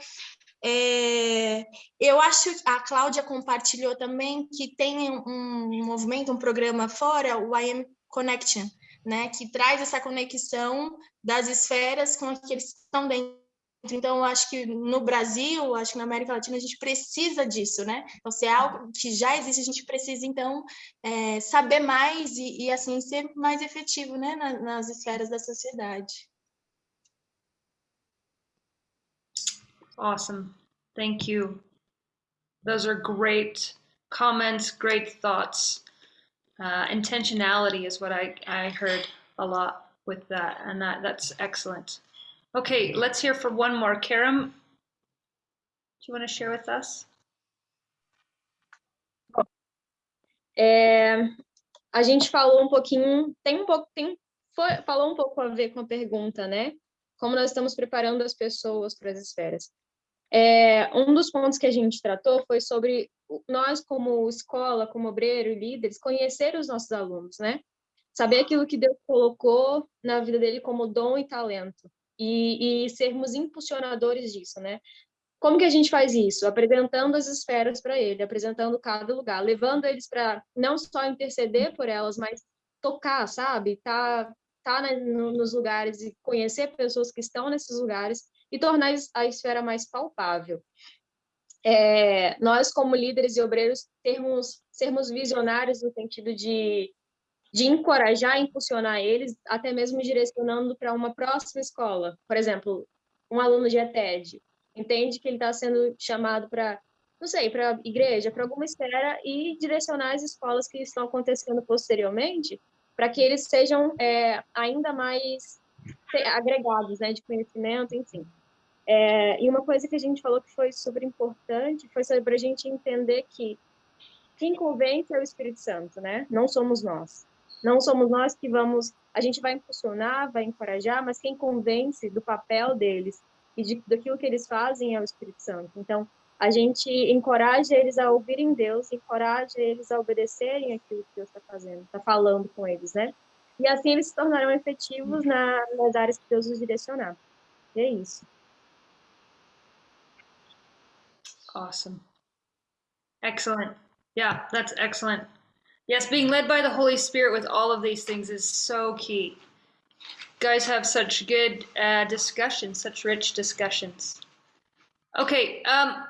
P: É, eu acho a Cláudia compartilhou também que tem um, um movimento, um programa fora, o I Am Connection, né, que traz essa conexão das esferas com aqueles que estão dentro então, acho que no Brasil, acho que na América Latina, a gente precisa disso, né? Então, se é algo que já existe, a gente precisa, então, é, saber mais e, e, assim, ser mais efetivo, né? nas, nas esferas da sociedade.
A: Awesome. Thank you. Those are great comments, great thoughts. Uh, intentionality is what I, I heard a lot with that, and that, that's excellent. Okay, let's hear from one more. Karam, do you want to share with us?
Q: É, a gente falou um pouquinho, tem um pouco, tem, foi, falou um pouco a ver com a pergunta, né? Como nós estamos preparando as pessoas para as esferas. É, um dos pontos que a gente tratou foi sobre nós, como escola, como obreiro e líderes, conhecer os nossos alunos, né? Saber aquilo que Deus colocou na vida dele como dom e talento e, e sermos impulsionadores disso, né? Como que a gente faz isso? Apresentando as esferas para ele, apresentando cada lugar, levando eles para não só interceder por elas, mas tocar, sabe? Tá, tá né, nos lugares e conhecer pessoas que estão nesses lugares e tornar a esfera mais palpável. É, nós, como líderes e obreiros, termos, sermos visionários no sentido de de encorajar impulsionar eles, até mesmo direcionando para uma próxima escola. Por exemplo, um aluno de ETED entende que ele está sendo chamado para, não sei, para igreja, para alguma esfera e direcionar as escolas que estão acontecendo posteriormente para que eles sejam é, ainda mais agregados, né, de conhecimento, enfim. É, e uma coisa que a gente falou que foi super importante foi sobre a gente entender que quem convence é o Espírito Santo, né? Não somos nós. Não somos nós que vamos, a gente vai impulsionar, vai encorajar, mas quem convence do papel deles e de, daquilo que eles fazem é o Espírito Santo. Então, a gente encoraja eles a ouvirem Deus, encoraja eles a obedecerem aquilo que Deus está fazendo, está falando com eles, né? E assim eles se tornarão efetivos na, nas áreas que Deus os direcionar. E é isso.
A: Awesome. Excellent. Yeah, that's excellent. Yes, being led by the Holy Spirit with all of these things is so key. guys have such good uh, discussions, such rich discussions. Okay, um,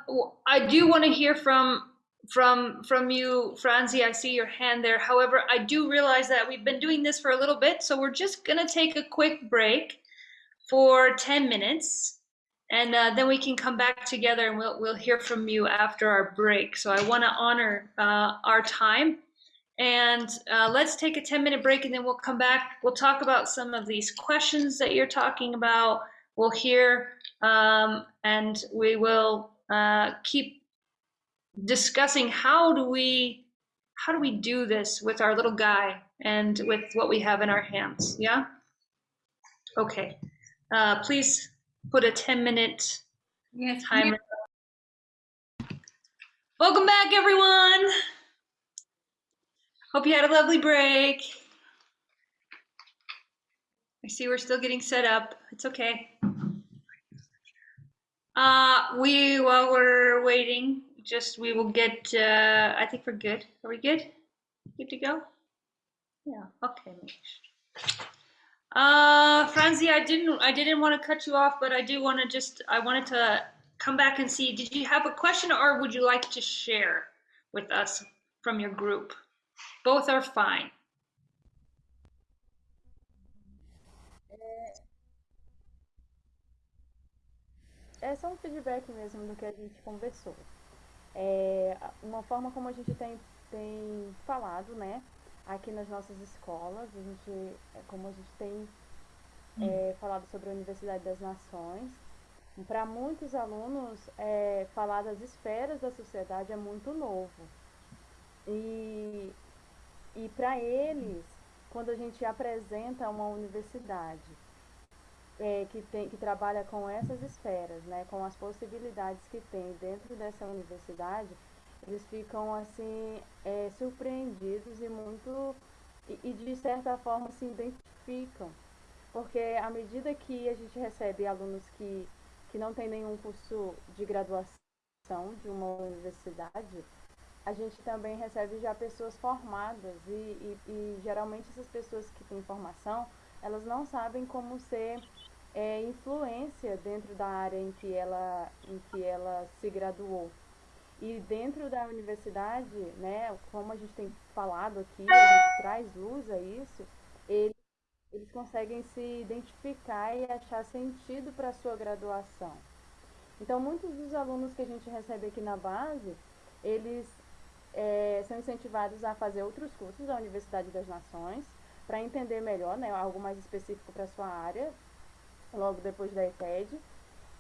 A: I do want to hear from from from you, Franzi. I see your hand there. However, I do realize that we've been doing this for a little bit, so we're just gonna take a quick break for ten minutes, and uh, then we can come back together and we'll we'll hear from you after our break. So I want to honor uh, our time and uh, let's take a 10 minute break and then we'll come back. We'll talk about some of these questions that you're talking about. We'll hear um, and we will uh, keep discussing how do we how do we do this with our little guy and with what we have in our hands yeah okay uh, please put a 10 minute
C: yes,
A: timer welcome back everyone Hope you had a lovely break. I see we're still getting set up. It's okay. Uh, we, while we're waiting, just we will get, uh, I think we're good. Are we good? Good to go? Yeah, okay. Uh, Franzi, I didn't, I didn't want to cut you off, but I do want to just, I wanted to come back and see, did you have a question or would you like to share with us from your group? Both are fine.
R: É, é, só um feedback mesmo do que a gente conversou. É uma forma como a gente tem, tem falado, né? Aqui nas nossas escolas, a gente, é como a gente tem é, falado sobre a Universidade das Nações. Para muitos alunos, é, falar das esferas da sociedade é muito novo. E e para eles, quando a gente apresenta uma universidade é, que, tem, que trabalha com essas esferas, né, com as possibilidades que tem dentro dessa universidade, eles ficam assim é, surpreendidos e muito e, e, de certa forma se identificam, porque à medida que a gente recebe alunos que que não têm nenhum curso de graduação de uma universidade, a gente também recebe já pessoas formadas e, e, e geralmente essas pessoas que têm formação, elas não sabem como ser é, influência dentro da área em que ela, em que ela se graduou. E dentro da universidade, né, como a gente tem falado aqui, a gente traz luz a isso, eles, eles conseguem se identificar e achar sentido para a sua graduação. Então, muitos dos alunos que a gente recebe aqui na base, eles é, são incentivados a fazer outros cursos da Universidade das Nações, para entender melhor, né, algo mais específico para sua área, logo depois da ETED,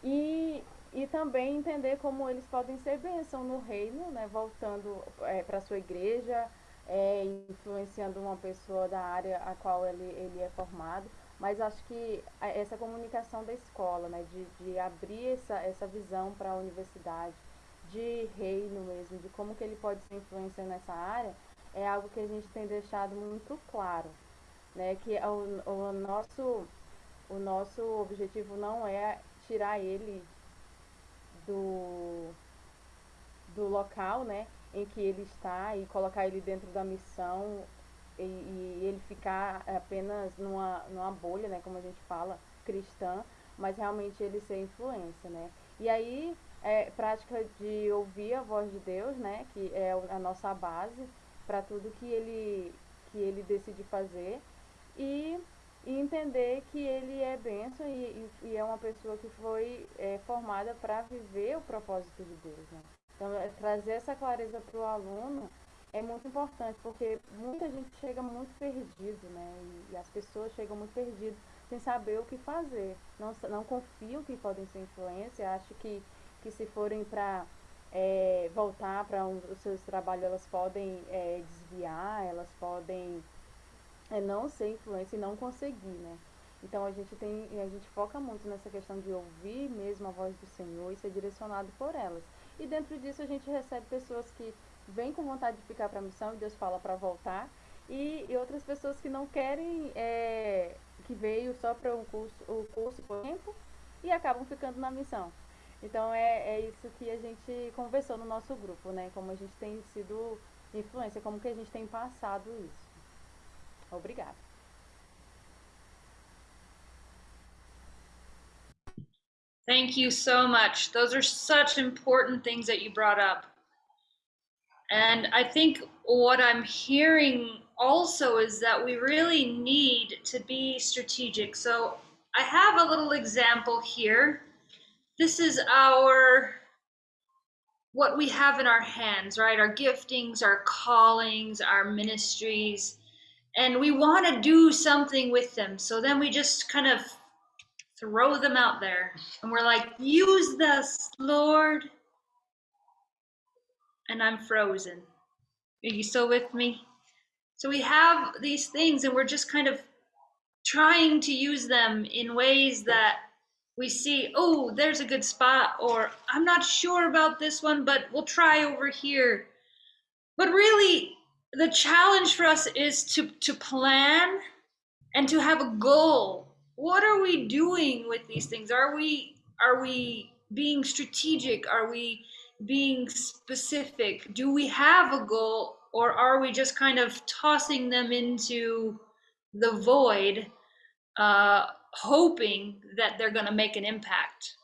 R: e, e também entender como eles podem ser bênção no reino, né, voltando é, para a sua igreja, é, influenciando uma pessoa da área a qual ele, ele é formado, mas acho que essa comunicação da escola, né, de, de abrir essa, essa visão para a universidade, de reino mesmo, de como que ele pode ser influência nessa área, é algo que a gente tem deixado muito claro, né, que o, o nosso o nosso objetivo não é tirar ele do, do local né, em que ele está e colocar ele dentro da missão e, e ele ficar apenas numa, numa bolha, né, como a gente fala, cristã, mas realmente ele ser influência. Né? E aí, é, prática de ouvir a voz de Deus, né, que é a nossa base para tudo que ele, que ele decide fazer. E e entender que ele é benção e, e, é uma pessoa que foi é, formada para viver o propósito de Deus. Né? Então, é, trazer essa clareza para o aluno é muito importante, porque muita gente chega muito perdido, né? E, e, as pessoas chegam muito perdidas sem saber o que fazer. Não, não confiam que podem ser influência, acham que, que se forem para é, voltar para um, os seus trabalhos, elas podem é, desviar, elas podem é não ser influência e não conseguir, né? Então a gente tem, a gente foca muito nessa questão de ouvir mesmo a voz do Senhor e ser direcionado por elas. E dentro disso a gente recebe pessoas que vêm com vontade de ficar para a missão e Deus fala para voltar, e, e, outras pessoas que não querem, é, que veio só para um curso, o curso por tempo e acabam ficando na missão. Então é, é isso que a gente conversou no nosso grupo, né? Como a gente tem sido influência, como que a gente tem passado isso. Obrigada.
A: Thank you so much. Those are such important things that you brought up. And I think what I'm hearing also is that we really need to be strategic. So I have a little example here. This is our what we have in our hands, right? Our giftings, our callings, our ministries and we want to do something with them. So then we just kind of throw them out there and we're like, use this, Lord. And I'm frozen. Are you still with me? So we have these things and we're just kind of trying to use them in ways that we see, oh, there's a good spot, or I'm not sure about this one, but we'll try over here. But really, the challenge for us is to to plan and to have a goal. What are we doing with these things? Are we are we being strategic? Are we being specific? Do we have a goal or are we just kind of tossing them into the void uh, hoping that they're going to make an impact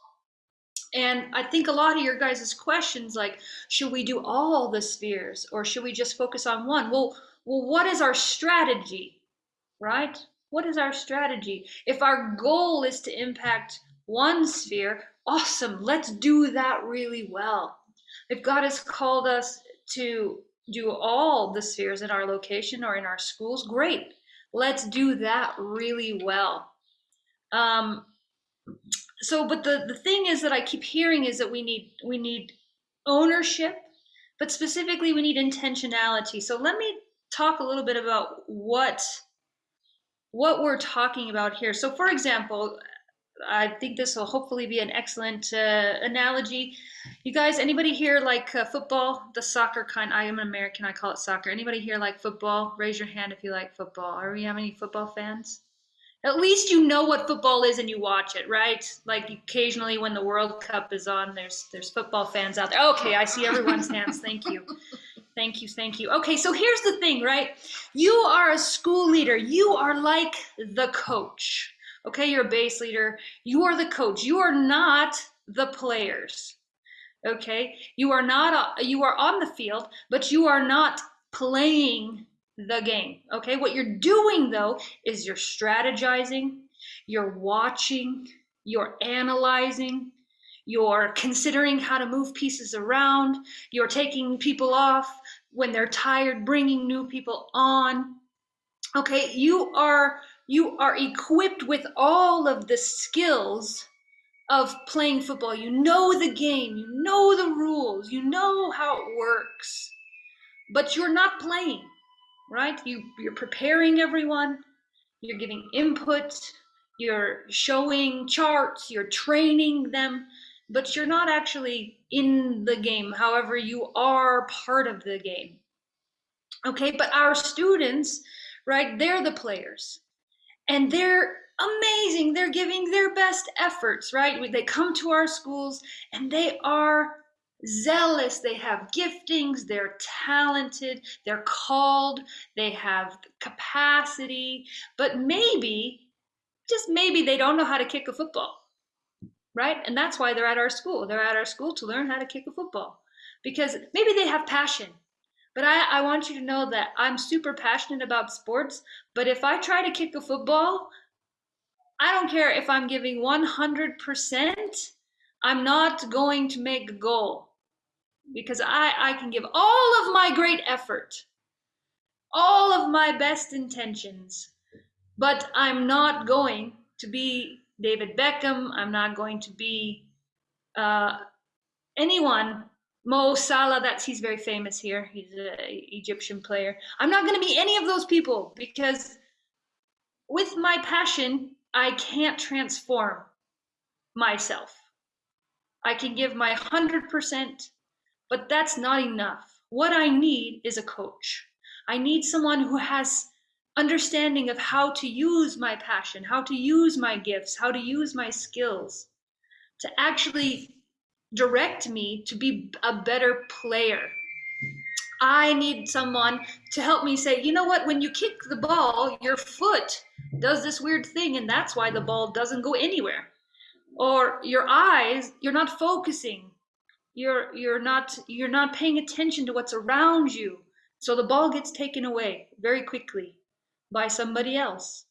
A: and I think a lot of your guys' questions like, should we do all the spheres or should we just focus on one? Well, well, what is our strategy? Right? What is our strategy? If our goal is to impact one sphere, awesome. Let's do that really well. If God has called us to do all the spheres in our location or in our schools, great. Let's do that really well. Um, so, but the, the thing is that I keep hearing is that we need we need ownership, but specifically we need intentionality. So let me talk a little bit about what what we're talking about here. So, for example, I think this will hopefully be an excellent uh, analogy. You guys, anybody here like uh, football, the soccer kind? I am an American. I call it soccer. Anybody here like football? Raise your hand if you like football. Are we have any football fans? At least you know what football is and you watch it, right? Like occasionally when the World Cup is on, there's there's football fans out there. Okay, I see everyone's hands. Thank you. Thank you, thank you. Okay, so here's the thing, right? You are a school leader. You are like the coach. Okay, you're a base leader. You are the coach. You are not the players. Okay, you are not. A, you are on the field, but you are not playing the game. Okay, what you're doing though is you're strategizing, you're watching, you're analyzing, you're considering how to move pieces around, you're taking people off when they're tired, bringing new people on. Okay, you are you are equipped with all of the skills of playing football. You know the game, you know the rules, you know how it works, but you're not playing, right? You, you're preparing everyone, you're giving input, you're showing charts, you're training them, but you're not actually in the game. However, you are part of the game. Okay, but our students, right, they're the players and they're amazing. They're giving their best efforts, right? They come to our schools and they are zealous. They have giftings. They're talented. They're called. They have capacity. But maybe, just maybe, they don't know how to kick a football, right? And that's why they're at our school. They're at our school to learn how to kick a football because maybe they have passion but I, I want you to know that I'm super passionate about sports. But if I try to kick a football, I don't care if I'm giving 100%, I'm not going to make a goal because I, I can give all of my great effort, all of my best intentions, but I'm not going to be David Beckham. I'm not going to be uh, anyone Mo Salah, that's he's very famous here. He's an Egyptian player. I'm not going to be any of those people because with my passion, I can't transform myself. I can give my 100%, but that's not enough. What I need is a coach. I need someone who has understanding of how to use my passion, how to use my gifts, how to use my skills to actually direct me to be a better player. I need someone to help me say, you know what, when you kick the ball, your foot does this weird thing, and that's why the ball doesn't go anywhere. Or your eyes, you're not focusing. You're you're not you're not paying attention to what's around you. So the ball gets taken away very quickly by somebody else.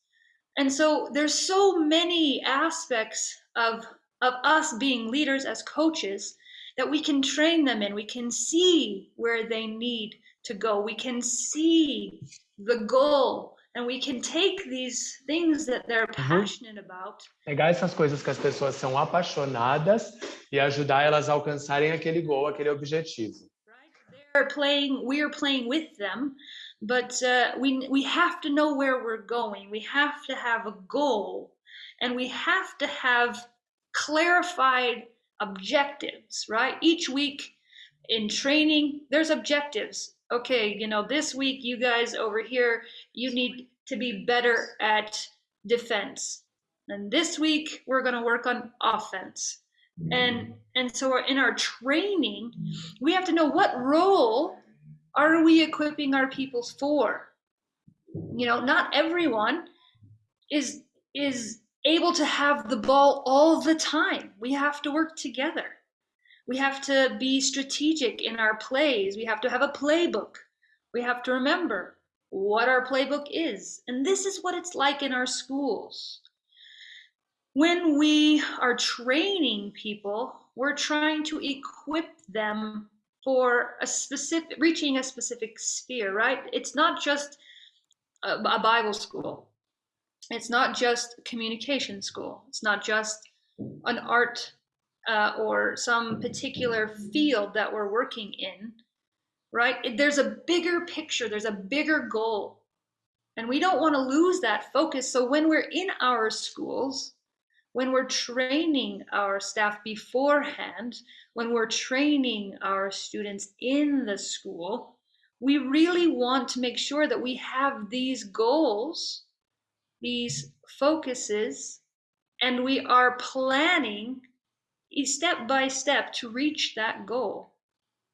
A: And so there's so many aspects of of us being leaders as coaches that we can train them in. We can see where they need to go. We can see the goal and we can take these things that they're passionate about.
D: Pegar essas coisas que as pessoas são apaixonadas e ajudar elas a alcançarem aquele gol, aquele objetivo. Right?
A: They're playing, we're playing with them, but uh, we we have to know where we're going. We have to have a goal, and we have to have clarified objectives, right? Each week in training, there's objectives. Okay, you know, this week you guys over here, you need to be better at defense. And this week we're going to work on offense. Mm-hmm. And and so in our training, we have to know what role are we equipping our peoples for? You know, not everyone is is able to have the ball all the time. We have to work together. We have to be strategic in our plays. We have to have a playbook. We have to remember what our playbook is. And this is what it's like in our schools. when we are training people, we're trying to equip them for a specific reaching a specific sphere, right? It's not just a, a Bible school. It's not just communication school. It's not just an art uh, or some particular field that we're working in, right? There's a bigger picture, there's a bigger goal. And we don't want to lose that focus. So when we're in our schools, when we're training our staff beforehand, when we're training our students in the school, we really want to make sure that we have these goals, these focuses, and we are planning step by step to reach that goal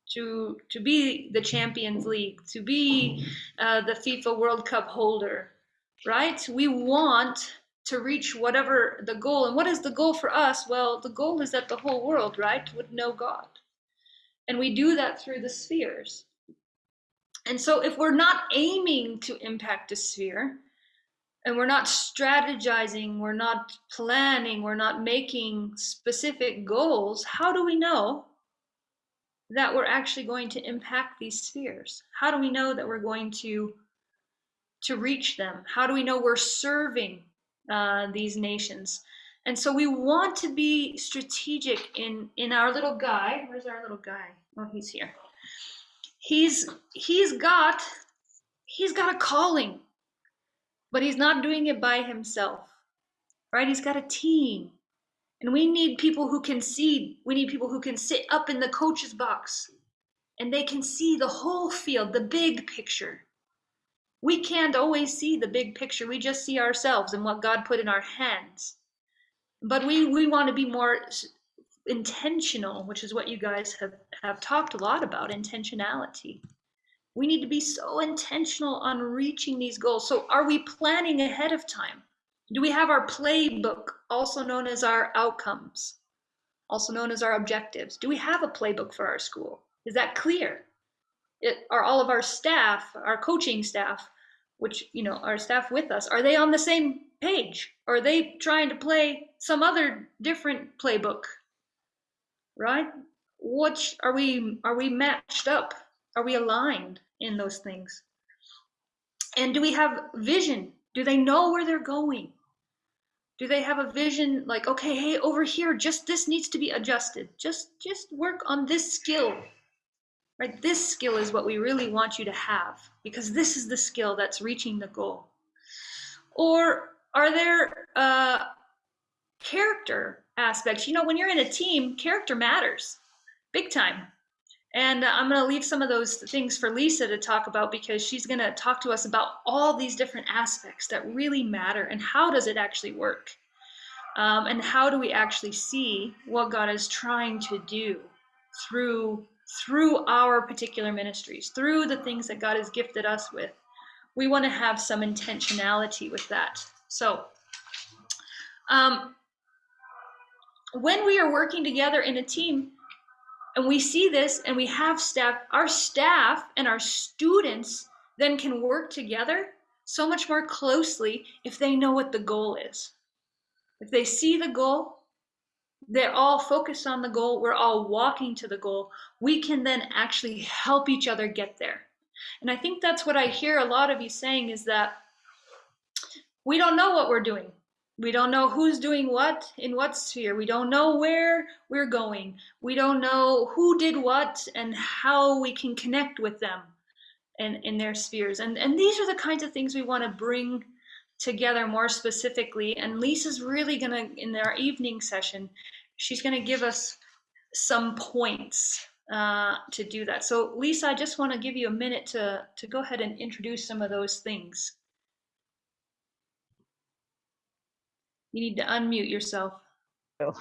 A: to to be the champions league to be uh, the fifa world cup holder right? We want to reach whatever the goal and what is the goal for us? Well the goal is that the whole world right would know god. And we do that through the spheres. And so if we're not aiming to impact a sphere and we're not strategizing, we're not planning, we're not making specific goals, how do we know that we're actually going to impact these spheres? How do we know that we're going to to reach them? How do we know we're serving uh, these nations? And so we want to be strategic in in our little guy. Where's our little guy? Oh, he's here. He's he's got he's got a calling but he's not doing it by himself, right? He's got a team. And we need people who can see, we need people who can sit up in the coach's box and they can see the whole field, the big picture. We can't always see the big picture. We just see ourselves and what God put in our hands. But we, we want to be more intentional, which is what you guys have, have talked a lot about intentionality. We need to be so intentional on reaching these goals. So, are we planning ahead of time? Do we have our playbook, also known as our outcomes, also known as our objectives? Do we have a playbook for our school? Is that clear? It, are all of our staff, our coaching staff, which you know, our staff with us, are they on the same page? Are they trying to play some other different playbook? Right? What are we are we matched up? Are we aligned in those things? And do we have vision? Do they know where they're going? Do they have a vision like, okay, hey, over here, just this needs to be adjusted. Just just work on this skill. Right? This skill is what we really want you to have because this is the skill that's reaching the goal. Or are there uh, character aspects? You know, when you're in a team, character matters big time. And uh, I'm going to leave some of those things for Lisa to talk about because she's going to talk to us about all these different aspects that really matter and how does it actually work? Um, and how do we actually see what God is trying to do through through our particular ministries, through the things that God has gifted us with? We want to have some intentionality with that. So, um, when we are working together in a team, and we see this and we have staff, our staff and our students then can work together so much more closely if they know what the goal is. If they see the goal, they're all focused on the goal, we're all walking to the goal, we can then actually help each other get there. And I think that's what I hear a lot of you saying is that we don't know what we're doing. We don't know who's doing what in what sphere. We don't know where we're going. We don't know who did what and how we can connect with them in, in their spheres. And, and these are the kinds of things we want to bring together more specifically. And Lisa's really going to, in our evening session, she's going to give us some points uh, to do that. So Lisa, I just want to give you a minute to, to go ahead and introduce some of those things. You need to unmute yourself. Oh.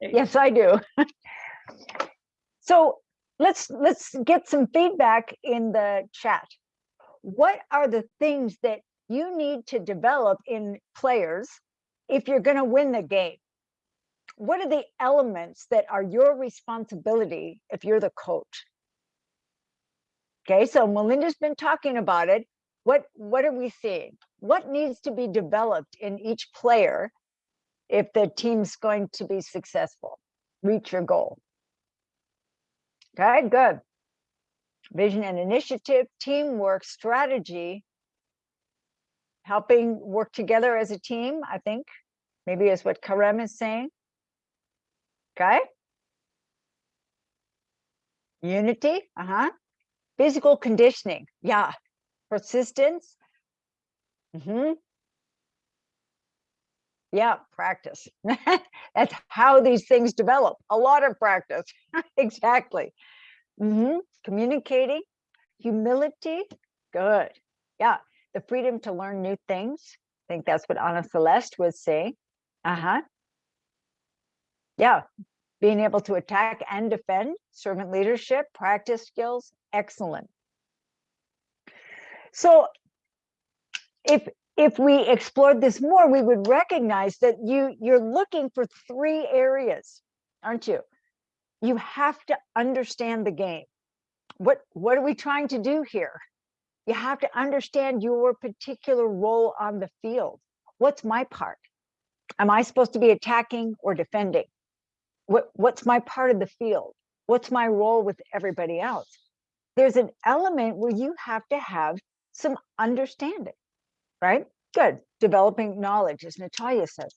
S: Yes, I do. So let's, let's get some feedback in the chat. What are the things that you need to develop in players if you're going to win the game? What are the elements that are your responsibility if you're the coach? Okay, so Melinda's been talking about it. What, what are we seeing? What needs to be developed in each player if the team's going to be successful, reach your goal. Okay, good. Vision and initiative, teamwork, strategy, helping work together as a team, I think, maybe is what Karem is saying. Okay. Unity, uh-huh. Physical conditioning, yeah. Persistence. Mm-hmm. Yeah, practice. That's how these things develop. A lot of practice. exactly. Mm-hmm. Communicating, humility, good. Yeah, the freedom to learn new things. I think that's what Anna Celeste was saying. Uh-huh. Yeah, being able to attack and defend, servant leadership, practice skills, excellent. So if if we explored this more, we would recognize that you you're looking for three areas, aren't you? You have to understand the game. What what are we trying to do here? You have to understand your particular role on the field. What's my part? Am I supposed to be attacking or defending? What, what's my part of the field? What's my role with everybody else? There's an element where you have to have some understanding, right? Good, developing knowledge, as Natalia says.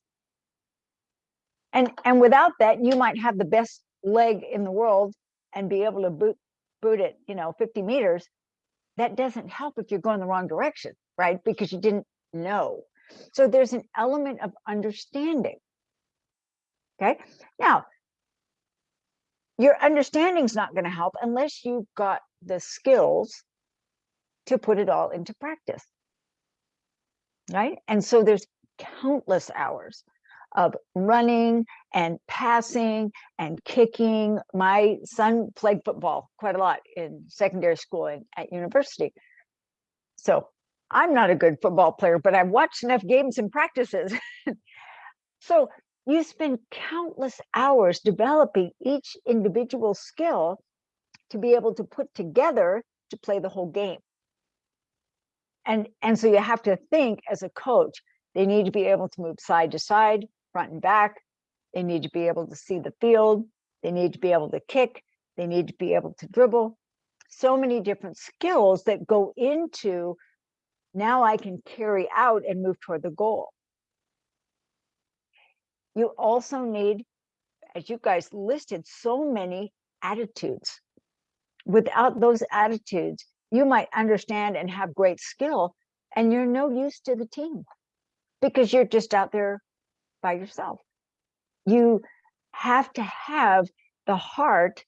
S: And, and without that, you might have the best leg in the world and be able to boot, boot it, you know, 50 meters. That doesn't help if you're going the wrong direction, right? Because you didn't know. So there's an element of understanding. Okay, now your understanding's not going to help unless you've got the skills to put it all into practice. Right, and so there's countless hours of running and passing and kicking. My son played football quite a lot in secondary school and at university. So I'm not a good football player, but I've watched enough games and practices. so you spend countless hours developing each individual skill to be able to put together to play the whole game. And, and so you have to think as a coach, they need to be able to move side to side, front and back. They need to be able to see the field. They need to be able to kick. They need to be able to dribble. So many different skills that go into now I can carry out and move toward the goal. You also need, as you guys listed, so many attitudes. Without those attitudes, you might understand and have great skill, and you're no use to the team because you're just out there by yourself. You have to have the heart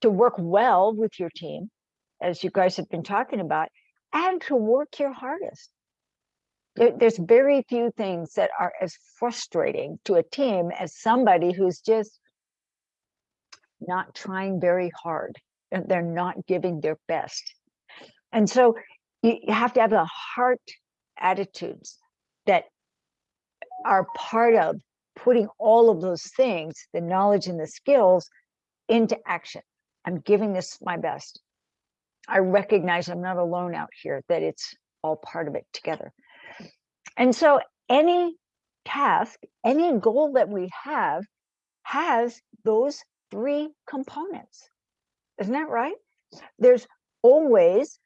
S: to work well with your team, as you guys have been talking about, and to work your hardest. There's very few things that are as frustrating to a team as somebody who's just not trying very hard they're not giving their best. And so you, have to have the heart attitudes that are part of putting all of those things, the knowledge and the skills into action. I'm giving this my best. I recognize I'm not alone out here, that it's all part of it together. And so any task, any goal that we have has those three components. Isn't that right? There's always,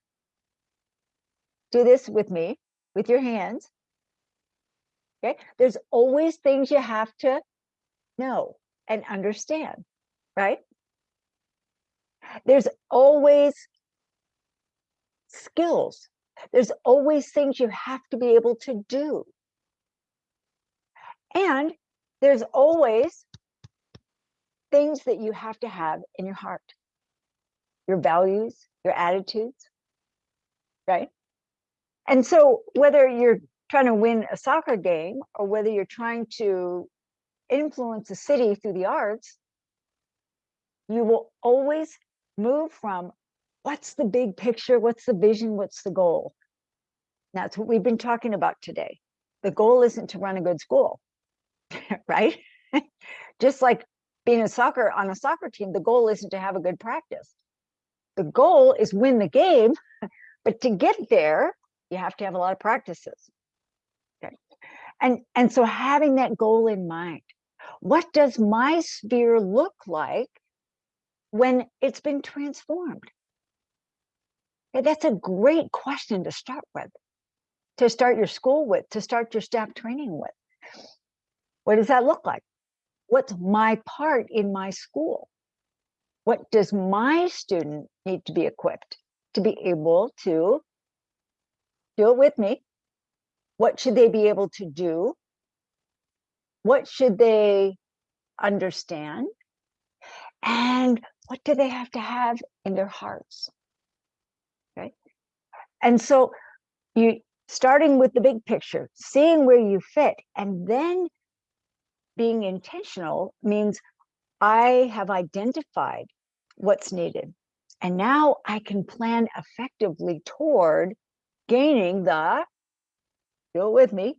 S: do this with me, with your hands. Okay, there's always things you have to know and understand, right? There's always skills. There's always things you have to be able to do. And there's always things that you have to have in your heart, your values, your attitudes, right? And so whether you're trying to win a soccer game or whether you're trying to influence a city through the arts, you will always move from what's the big picture? What's the vision? What's the goal? That's what we've been talking about today. The goal isn't to run a good school, right? Just like being a soccer on a soccer team, the goal isn't to have a good practice. The goal is win the game, but to get there, you have to have a lot of practices. Okay. And, and so having that goal in mind, what does my sphere look like when it's been transformed? Okay, that's a great question to start with, to start your school with, to start your staff training with. What does that look like? What's my part in my school? What does my student need to be equipped to be able to do it with me? What should they be able to do? What should they understand? And what do they have to have in their hearts? Okay. And so you starting with the big picture, seeing where you fit, and then being intentional means I have identified what's needed. And now I can plan effectively toward gaining the, do it with me,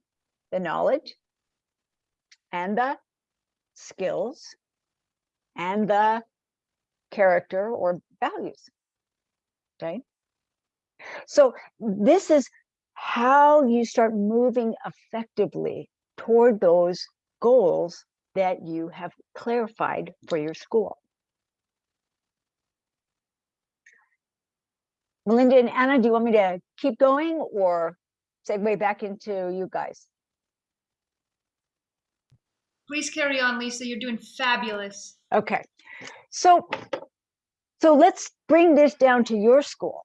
S: the knowledge and the skills and the character or values. Okay. So this is how you start moving effectively toward those goals that you have clarified for your school. Melinda and Anna, do you want me to keep going or segue back into you guys?
A: Please carry on, Lisa. You're doing fabulous.
S: Okay, so so let's bring this down to your school.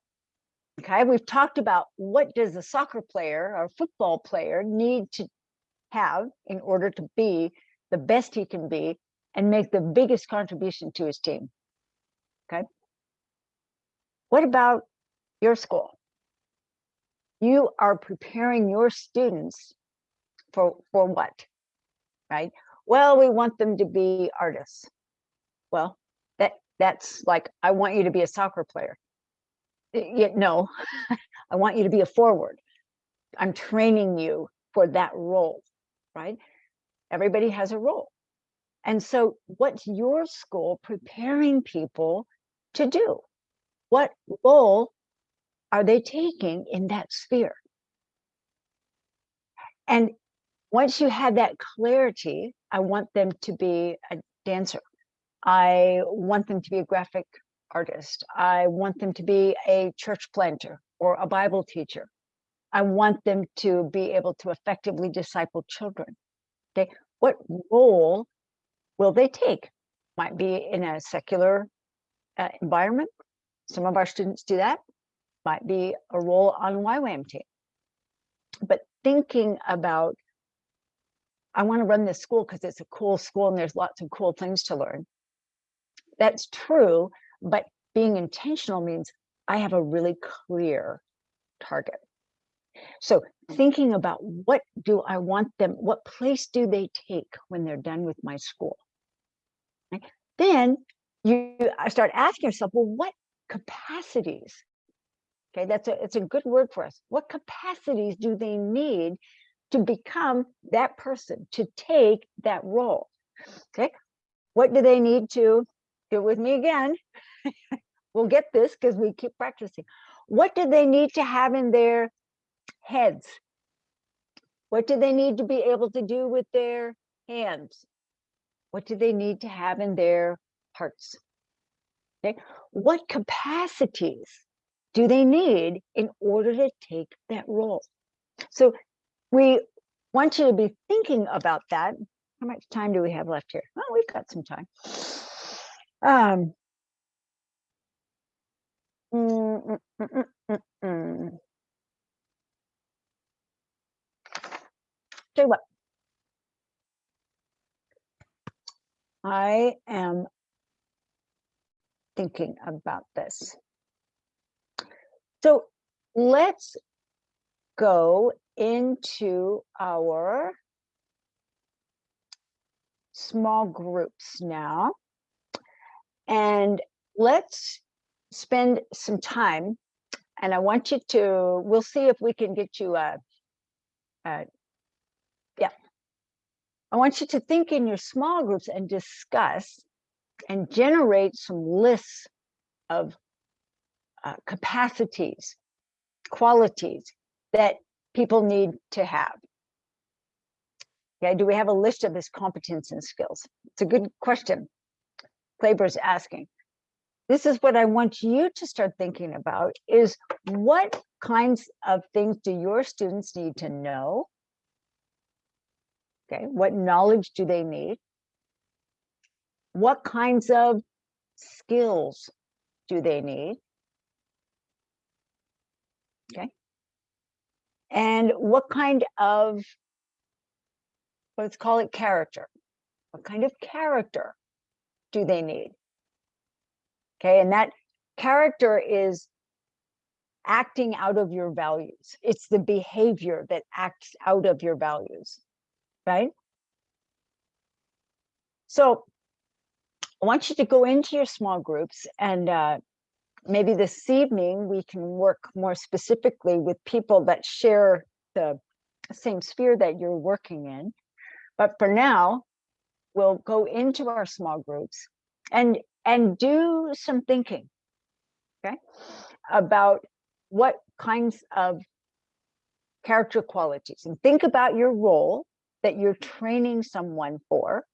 S: Okay, we've talked about what does a soccer player or football player need to have in order to be the best he can be and make the biggest contribution to his team. Okay. What about your school? You are preparing your students for, for what? Right? Well, we want them to be artists. Well, that that's like, I want you to be a soccer player. Yeah, no, I want you to be a forward. I'm training you for that role, right? Everybody has a role. And so what's your school preparing people to do? What role are they taking in that sphere? And once you have that clarity, I want them to be a dancer. I want them to be a graphic artist. I want them to be a church planter or a Bible teacher. I want them to be able to effectively disciple children. Okay, what role will they take? Might be in a secular uh, environment. Some of our students do that. Might be a role on YWAM team. But thinking about, I want to run this school because it's a cool school and there's lots of cool things to learn. That's true, but being intentional means I have a really clear target. So thinking about what do I want them, what place do they take when they're done with my school? Right? Then you start asking yourself, well, what capacities? Okay, that's a it's a good word for us. What capacities do they need to become that person, to take that role? Okay, what do they need to do with me again? we'll get this because we keep practicing. What do they need to have in their heads? What do they need to be able to do with their hands? What do they need to have in their hearts? Okay, what capacities do they need in order to take that role? So we want you to be thinking about that. How much time do we have left here? Oh, we've got some time. Um, mm, mm, mm, mm what. I am thinking about this. So let's go into our small groups now. And let's spend some time. And I want you to, we'll see if we can get you a, a yeah. I want you to think in your small groups and discuss and generate some lists of uh, capacities, qualities that people need to have. Okay, do we have a list of his competence and skills? It's a good question. Kleber's asking. This is what I want you to start thinking about is what kinds of things do your students need to know? Okay, what knowledge do they need? What kinds of skills do they need? Okay. And what kind of, let's call it character. What kind of character do they need? Okay, and that character is acting out of your values. It's the behavior that acts out of your values, right? So I want you to go into your small groups and uh, maybe this evening we can work more specifically with people that share the same sphere that you're working in. But for now, we'll go into our small groups and and do some thinking, okay, about what kinds of character qualities and think about your role that you're training someone for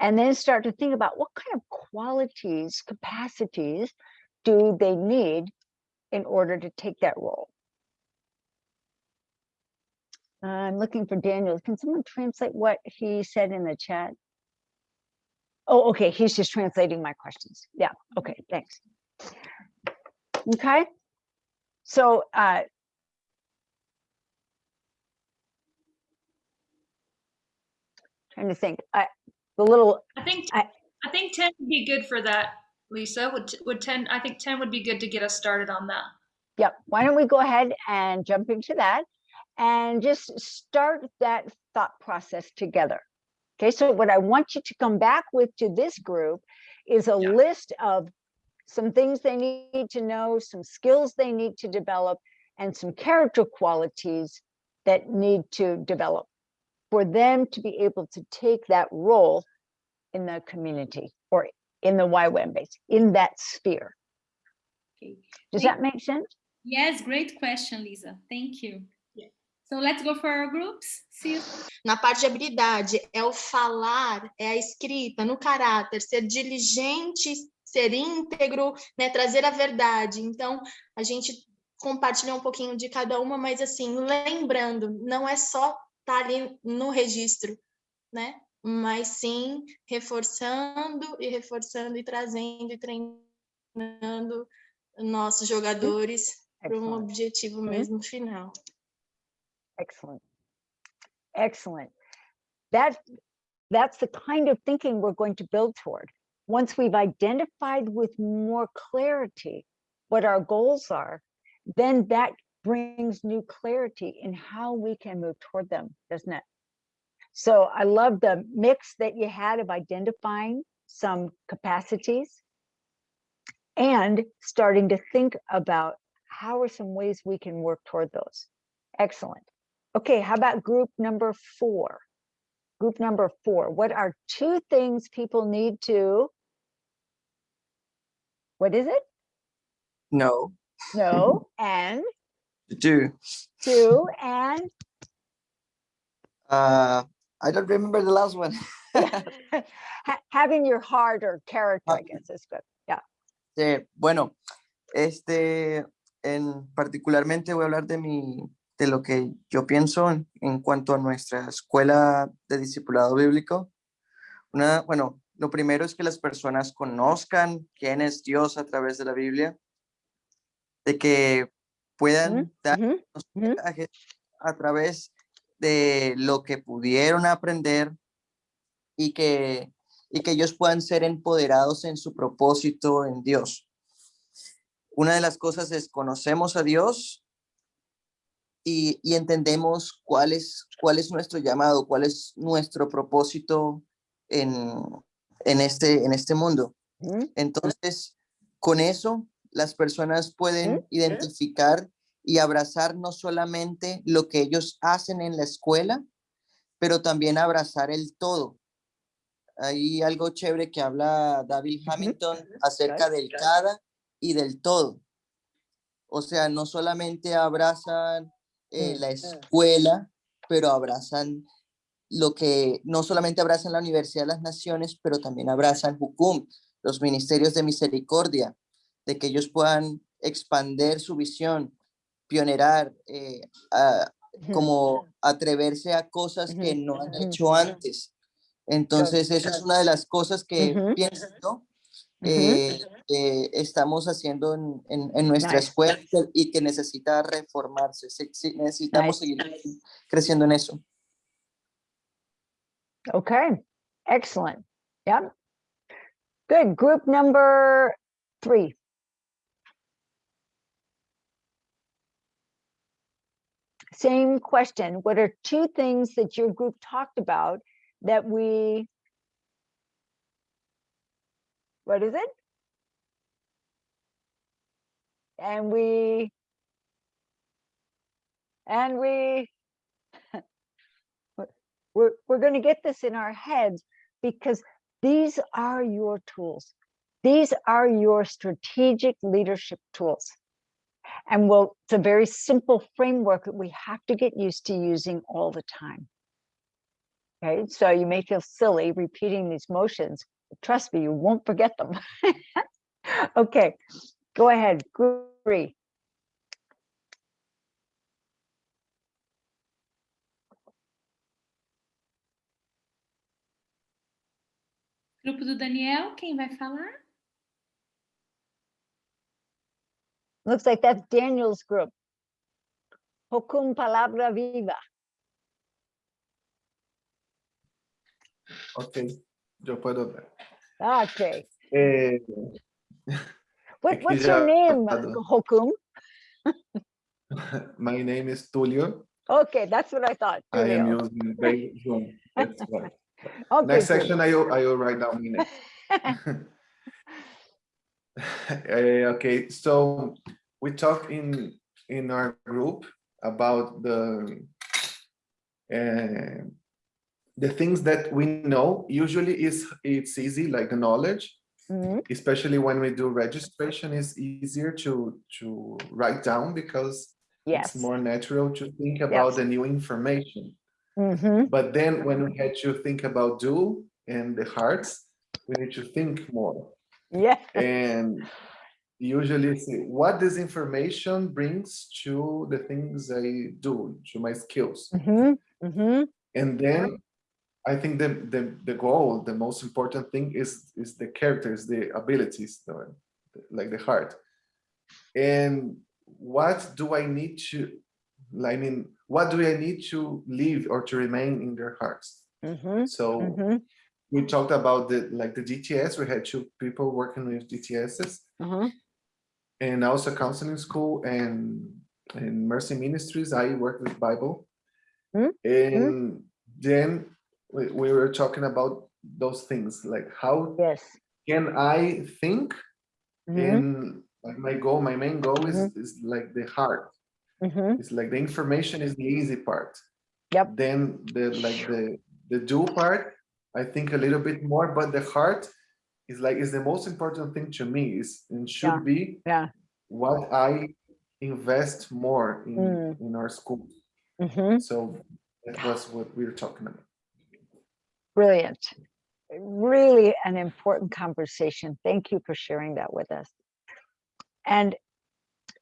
S: and then start to think about what kind of qualities, capacities do they need in order to take that role. I'm looking for Daniel. Can someone translate what he said in the chat? Oh, okay, he's just translating my questions. Yeah, okay, thanks. Okay, so uh, trying to think. I, the little
A: I think
S: I,
A: I think 10 would be good for that, Lisa. Would would 10 I think 10 would be good to get us started on that.
S: Yep. Why don't we go ahead and jump into that and just start that thought process together. Okay, so what I want you to come back with to this group is a list of some things they need to know, some skills they need to develop, and some character qualities that need to develop for them to be able to take that role in the community or in the YWAM base, in that sphere. Does that make sense?
C: Yes, great question, Lisa. Thank you. So let's go for our groups. See you.
P: Na parte de habilidade, é o falar, é a escrita, no caráter, ser diligente, ser íntegro, né, trazer a verdade. Então, a gente compartilha um pouquinho de cada uma, mas assim, lembrando, não é só estar tá ali no registro, né? Mas sim reforçando e reforçando e trazendo e treinando nossos jogadores para um objetivo mesmo final.
S: Excellent. Excellent. That, that's the kind of thinking we're going to build toward. Once we've identified with more clarity what our goals are, then that brings new clarity in how we can move toward them, doesn't it? So I love the mix that you had of identifying some capacities and starting to think about how are some ways we can work toward those. Excellent. Okay, how about group number four? Group number four, what are two things people need to, what is it?
F: No.
S: No, and
F: Do.
S: two, and
F: Uh, I don't remember the last one.
S: ha- having your heart or character, I guess is good. Yeah.
F: Sí, bueno, este, en particularmente voy a hablar de mi, de lo que yo pienso en, en cuanto a nuestra escuela de discipulado bíblico. Una, bueno, lo primero es que las personas conozcan quién es Dios a través de la Biblia, de que puedan dar mensajes a través de lo que pudieron aprender y que, y que ellos puedan ser empoderados en su propósito en Dios. Una de las cosas es conocemos a Dios y, y entendemos cuál es, cuál es nuestro llamado, cuál es nuestro propósito en, en, este, en este mundo. Entonces, con eso, las personas pueden identificar y abrazar no solamente lo que ellos hacen en la escuela, pero también abrazar el todo. Hay algo chévere que habla David Hamilton acerca del cada y del todo. O sea, no solamente abrazan eh, la escuela, pero abrazan lo que no solamente abrazan la Universidad de las Naciones, pero también abrazan Hukum, los ministerios de misericordia, de que ellos puedan expander su visión, pionerar, eh, a- como atreverse a cosas que no han hecho antes. Entonces, esa es una de las cosas que pienso eh, estamos haciendo en, en- en nuestra
S: Nice.
F: escuela y que- necesita reformarse. Sí, sí, necesitamos
S: Nice.
F: seguir creciendo en eso.
S: Okay, excellent. Yep. Good. Group number three. Same question. What are two things that your group talked about that we, what is it? And we, and we, we're, we're going to get this in our heads because these are your tools. These are your strategic leadership tools. And well, it's a very simple framework that we have to get used to using all the time. Okay, so you may feel silly repeating these motions. Trust me, you won't forget them. okay, go ahead, three.
C: Grupo do Daniel, quem vai falar?
S: Looks like that's Daniel's group. JUCUM Palabra Viva.
K: Ok, yo puedo ver.
S: Okay.
K: Eh,
S: What, what's your name,
K: pasado.
S: JUCUM?
K: my name is Tulio.
S: Okay, that's what I thought.
K: I am using Zoom. That's.
S: Okay,
K: Next
S: good.
K: section, I will, I will write down my name. Eh, okay, so we talked in in our group about the uh, the things that we know. Usually, is it's easy, like the knowledge.
S: Mhm.
K: Especially when we do registration, is easier to to write down because
S: Yes.
K: it's more natural to think about
S: Yes.
K: the new information.
S: Mhm.
K: But then when we had to think about do and the hearts, we need to think more.
S: Yeah.
K: And usually see what this information brings to the things I do, to my skills.
S: Mhm, mhm.
K: And then I think the, the, the goal, the most important thing is, is the characters, the abilities, the, like the heart. And what do I need to, I mean, what do I need to live or to remain in their hearts?
S: Mhm,
K: So
S: mhm,
K: we talked about the like the DTS. We had two people working with DTSs,
S: mhm.
K: and also counseling school and in Mercy Ministries. I work with Bible,
S: Mm,
K: and then we, we were talking about those things like how
S: yes
K: can I think,
S: Mhm.
K: and like my goal, my main goal is
S: Mhm.
K: is like the heart.
S: Mhm.
K: It's like the information is the easy part.
S: Yep.
K: Then the like the the do part, I think a little bit more, but the heart is like is the most important thing to me. Is and should
S: Yeah.
K: be
S: Yeah.
K: what I invest more in
S: Mm.
K: in our school.
S: Mhm.
K: So that was what we were talking about.
S: Brilliant. Really an important conversation. Thank you for sharing that with us. And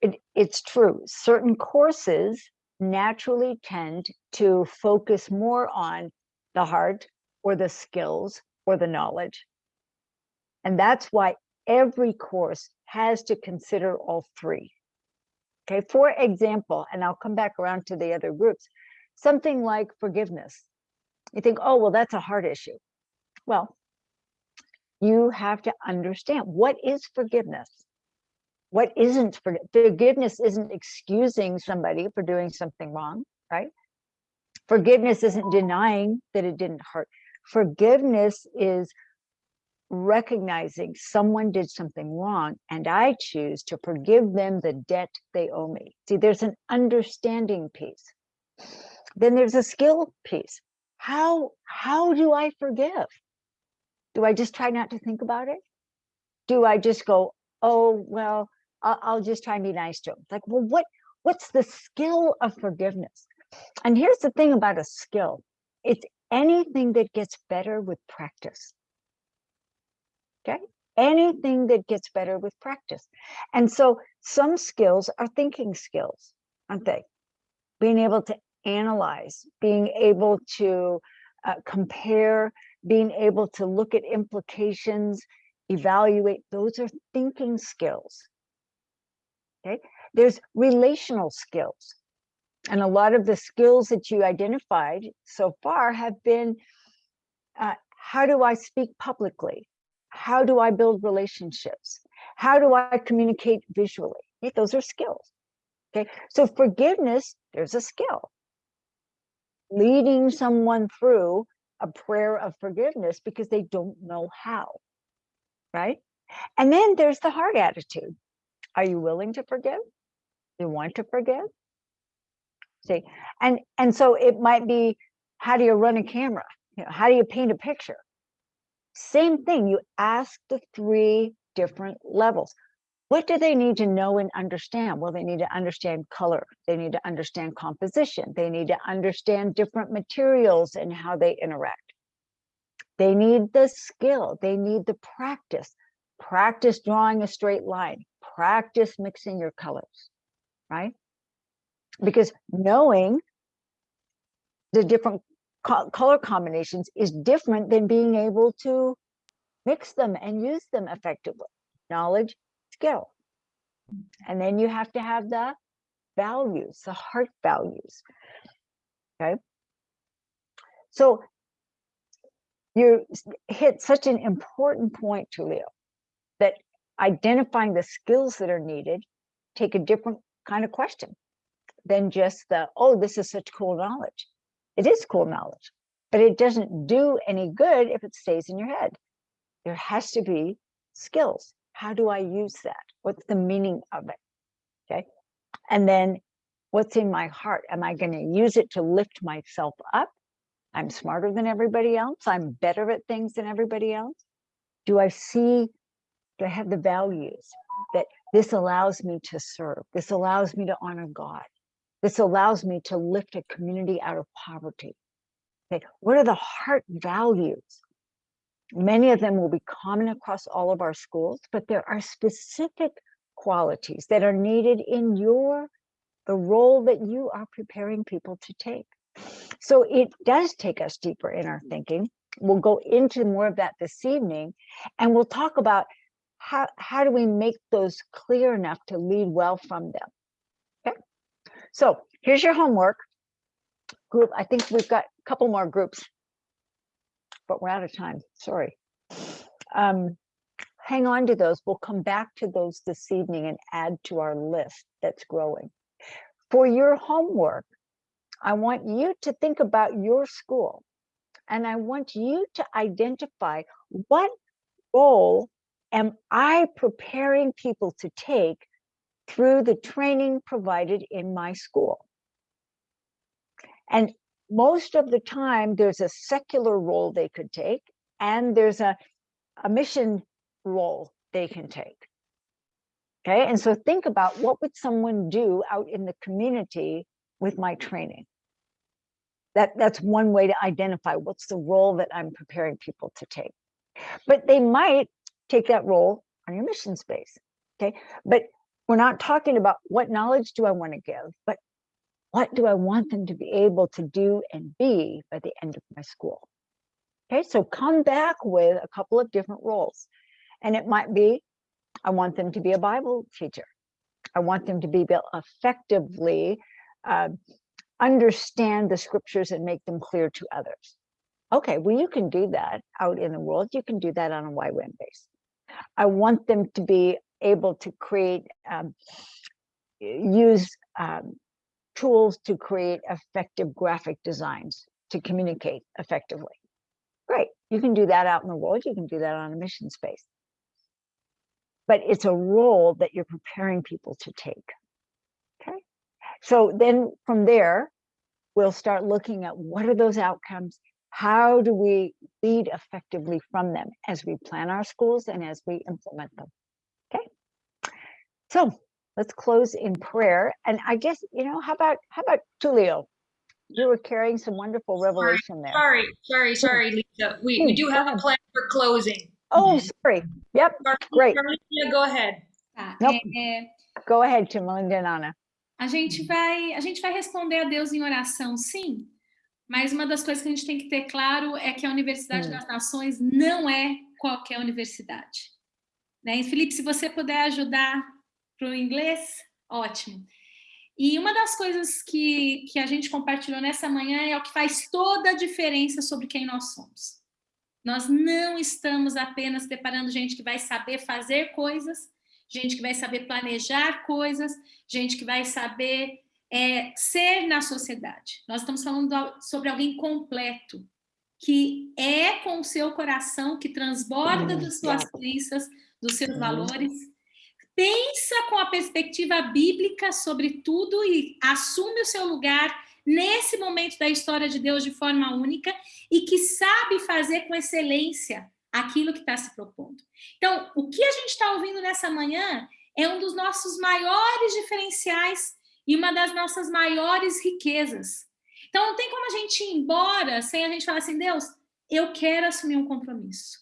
S: it, it's true, certain courses naturally tend to focus more on the heart or the skills or the knowledge. And that's why every course has to consider all three. Okay, for example, and I'll come back around to the other groups, something like forgiveness. You think, oh, well, that's a hard issue. Well, you have to understand what is forgiveness? What isn't forg- forgiveness? Isn't excusing somebody for doing something wrong, right? Forgiveness isn't denying that it didn't hurt. Forgiveness is recognizing someone did something wrong and I choose to forgive them the debt they owe me. See, there's an understanding piece. Then there's a skill piece. How how do I forgive? Do I just try not to think about it? Do I just go, oh well, I'll, I'll just try and be nice to them? Like, well, what what's the skill of forgiveness? And here's the thing about a skill. It's anything that gets better with practice. Okay, anything that gets better with practice. And so some skills are thinking skills, aren't they? Being able to analyze, being able to uh, compare, being able to look at implications, evaluate, those are thinking skills. Okay, there's relational skills. And a lot of the skills that you identified so far have been, uh, how do I speak publicly? How do I build relationships? How do I communicate visually? Okay, those are skills. Okay, so forgiveness, there's a skill. Leading someone through a prayer of forgiveness because they don't know how, right? And then there's the heart attitude. Are you willing to forgive? You want to forgive? See, and and so it might be, how do you run a camera? You know, how do you paint a picture? Same thing, you ask the three different levels. What do they need to know and understand? Well, they need to understand color. They need to understand composition. They need to understand different materials and how they interact. They need the skill. They need the practice. Practice drawing a straight line. Practice mixing your colors, right? Because knowing the different co color combinations is different than being able to mix them and use them effectively. Knowledge, skill. And then you have to have the values, the heart values. Okay. So you hit such an important point, Tulio, that identifying the skills that are needed take a different kind of question than just the, oh, this is such cool knowledge. It is cool knowledge, but it doesn't do any good if it stays in your head. There has to be skills. How do I use that? What's the meaning of it? Okay. And then what's in my heart? Am I going to use it to lift myself up? I'm smarter than everybody else. I'm better at things than everybody else. Do I see, do I have the values that this allows me to serve? This allows me to honor God. This allows me to lift a community out of poverty. Okay, what are the heart values? Many of them will be common across all of our schools, but there are specific qualities that are needed in your, the role that you are preparing people to take. So it does take us deeper in our thinking. We'll go into more of that this evening, and we'll talk about how, how do we make those clear enough to lead well from them. So here's your homework group. I think we've got a couple more groups, but we're out of time. Sorry. Um, hang on to those. We'll come back to those this evening and add to our list that's growing. For your homework, I want you to think about your school and I want you to identify what role am I preparing people to take through the training provided in my school. And most of the time, there's a secular role they could take, and there's a, a mission role they can take. Okay, and so think about what would someone do out in the community with my training. That, that's one way to identify what's the role that I'm preparing people to take. But they might take that role on your mission space. Okay, but we're not talking about what knowledge do I want to give, but what do I want them to be able to do and be by the end of my school? Okay, so come back with a couple of different roles. And it might be, I want them to be a Bible teacher. I want them to be able effectively uh, understand the scriptures and make them clear to others. Okay, well, you can do that out in the world. You can do that on a YWAM base. I want them to be able to create, um, use um, tools to create effective graphic designs to communicate effectively. Great, you can do that out in the world. You can do that on a mission space. But it's a role that you're preparing people to take. Okay, so then from there, we'll start looking at what are those outcomes? How do we lead effectively from them as we plan our schools and as we implement them? So let's close in prayer. And I guess, you know, how about, how about Tulio? you were carrying some wonderful revelation there.
A: Sorry, sorry, sorry, Lisa. We, we do have a plan for closing.
S: Oh, sorry. Yep, great.
A: Carolina, go ahead.
C: Tá,
S: Nope.
C: é,
S: Go ahead, Tim, Melinda and Anna.
C: a gente vai a gente vai responder a Deus em oração, sim. Mas uma das coisas que a gente tem que ter claro é que a Universidade
S: Hum.
C: das Nações não é qualquer universidade. Né? E, Felipe, se você puder ajudar para o inglês, ótimo. E uma das coisas que, que a gente compartilhou nessa manhã é o que faz toda a diferença sobre quem nós somos. Nós não estamos apenas preparando gente que vai saber fazer coisas, gente que vai saber planejar coisas, gente que vai saber é, ser na sociedade. Nós estamos falando do- sobre alguém completo, que é com o seu coração, que transborda das suas crenças, dos seus
S: Uhum.
C: valores, pensa com a perspectiva bíblica sobre tudo e assume o seu lugar nesse momento da história de Deus de forma única e que sabe fazer com excelência aquilo que está se propondo. Então, o que a gente está ouvindo nessa manhã é um dos nossos maiores diferenciais e uma das nossas maiores riquezas. Então, não tem como a gente ir embora sem a gente falar assim, Deus, eu quero assumir um compromisso.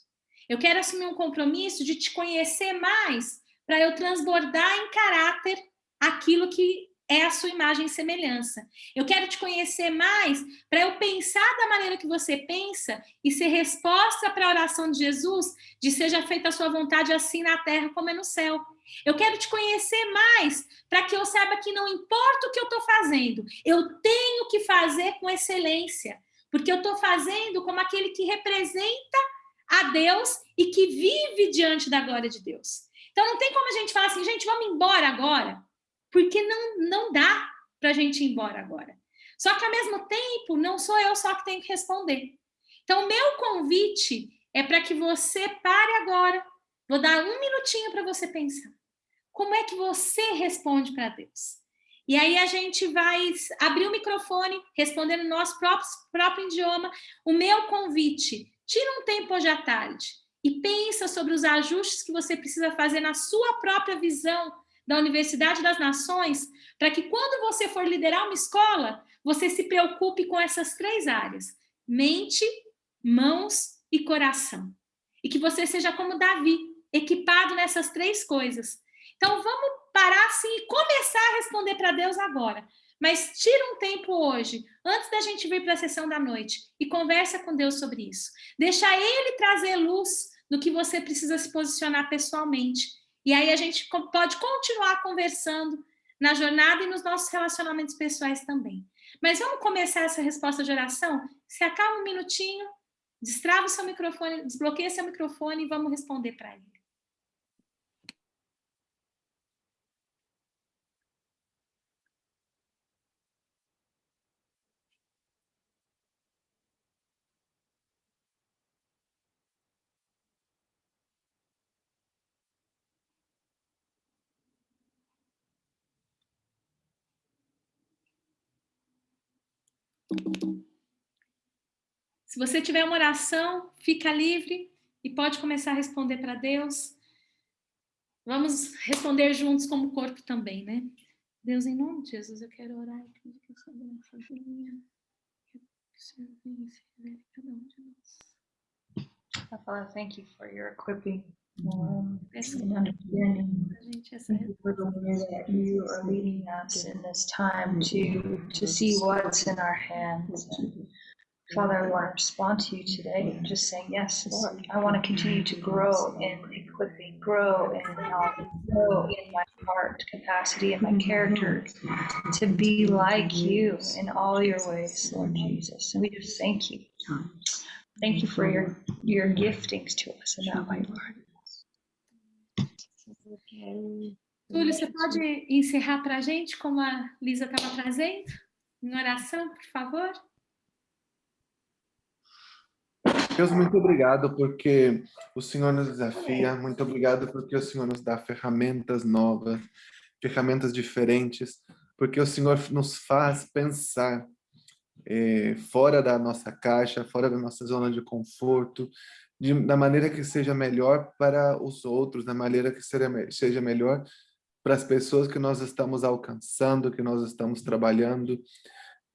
C: Eu quero assumir um compromisso de te conhecer mais para eu transbordar em caráter aquilo que é a sua imagem e semelhança. Eu quero te conhecer mais para eu pensar da maneira que você pensa e ser resposta para a oração de Jesus de seja feita a sua vontade assim na terra como é no céu. Eu quero te conhecer mais para que eu saiba que não importa o que eu estou fazendo, eu tenho que fazer com excelência, porque eu estou fazendo como aquele que representa a Deus e que vive diante da glória de Deus. Então não tem como a gente falar assim, gente, vamos embora agora, porque não, não dá para a gente ir embora agora. Só que ao mesmo tempo, não sou eu só que tenho que responder. Então, meu convite é para que você pare agora. Vou dar um minutinho para você pensar. Como é que você responde para Deus? E aí a gente vai abrir o microfone, responder no nosso próprio, próprio idioma. O meu convite, tira um tempo hoje à tarde e pensa sobre os ajustes que você precisa fazer na sua própria visão da Universidade das Nações, para que quando você for liderar uma escola, você se preocupe com essas três áreas: mente, mãos e coração. E que você seja como Davi, equipado nessas três coisas. Então vamos parar assim e começar a responder para Deus agora. Mas tira um tempo hoje, antes da gente vir para a sessão da noite, e conversa com Deus sobre isso. Deixa Ele trazer luz no que você precisa se posicionar pessoalmente. E aí a gente pode continuar conversando na jornada e nos nossos relacionamentos pessoais também. Mas vamos começar essa resposta de oração? Se acalma um minutinho, destrava o seu microfone, desbloqueia seu microfone e vamos responder para ele. Se você tiver uma oração, fica livre e pode começar a responder para Deus. Vamos responder juntos como corpo também, né? Deus, em nome de Jesus, eu quero orar e pedir que a sua graça venha. Que o Senhor venha se revele cada um de nós.
A: Father, thank you for your equipping and understanding.
C: pra gente essa
A: Thank you for that you are leading us in this time to to see what's in our hands. And Father, I want to respond to you today, just saying, yes, Lord, I want to continue to grow in equipping, grow in knowledge, grow in my heart capacity and my character to be like you in all your ways, Lord Jesus. And we just thank you. Thank you for your your giftings to us in that way, Lord.
C: Túlio, você pode encerrar para a gente como a Lisa estava trazendo? Em oração, por favor?
K: Deus, muito obrigado porque o Senhor nos desafia, muito obrigado porque o Senhor nos dá ferramentas novas, ferramentas diferentes, porque o Senhor nos faz pensar eh, fora da nossa caixa, fora da nossa zona de conforto, de, da maneira que seja melhor para os outros, da maneira que seja, me- seja melhor para as pessoas que nós estamos alcançando, que nós estamos trabalhando.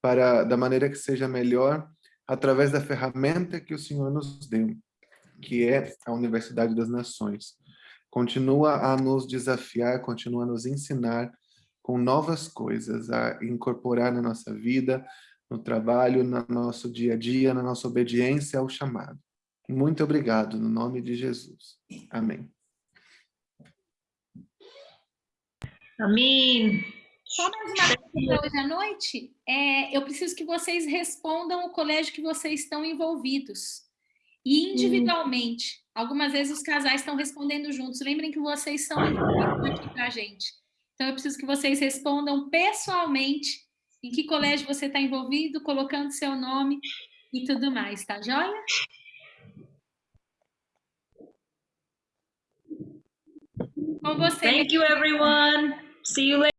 K: para da maneira que seja melhor, através da ferramenta que o Senhor nos deu, que é a Universidade das Nações. Continua a nos desafiar, continua a nos ensinar com novas coisas a incorporar na nossa vida, no trabalho, no nosso dia a dia, na nossa obediência ao chamado. Muito obrigado, no nome de Jesus. Amém.
A: Amém.
C: Só mais uma coisa hoje à noite, é, eu preciso que vocês respondam o colégio que vocês estão envolvidos. E individualmente. Algumas vezes os casais estão respondendo juntos. Lembrem que vocês são importantes aqui para a gente. Então, eu preciso que vocês respondam pessoalmente em que colégio você está envolvido, colocando seu nome e tudo mais, tá joia?
A: Thank you, everyone. See you later.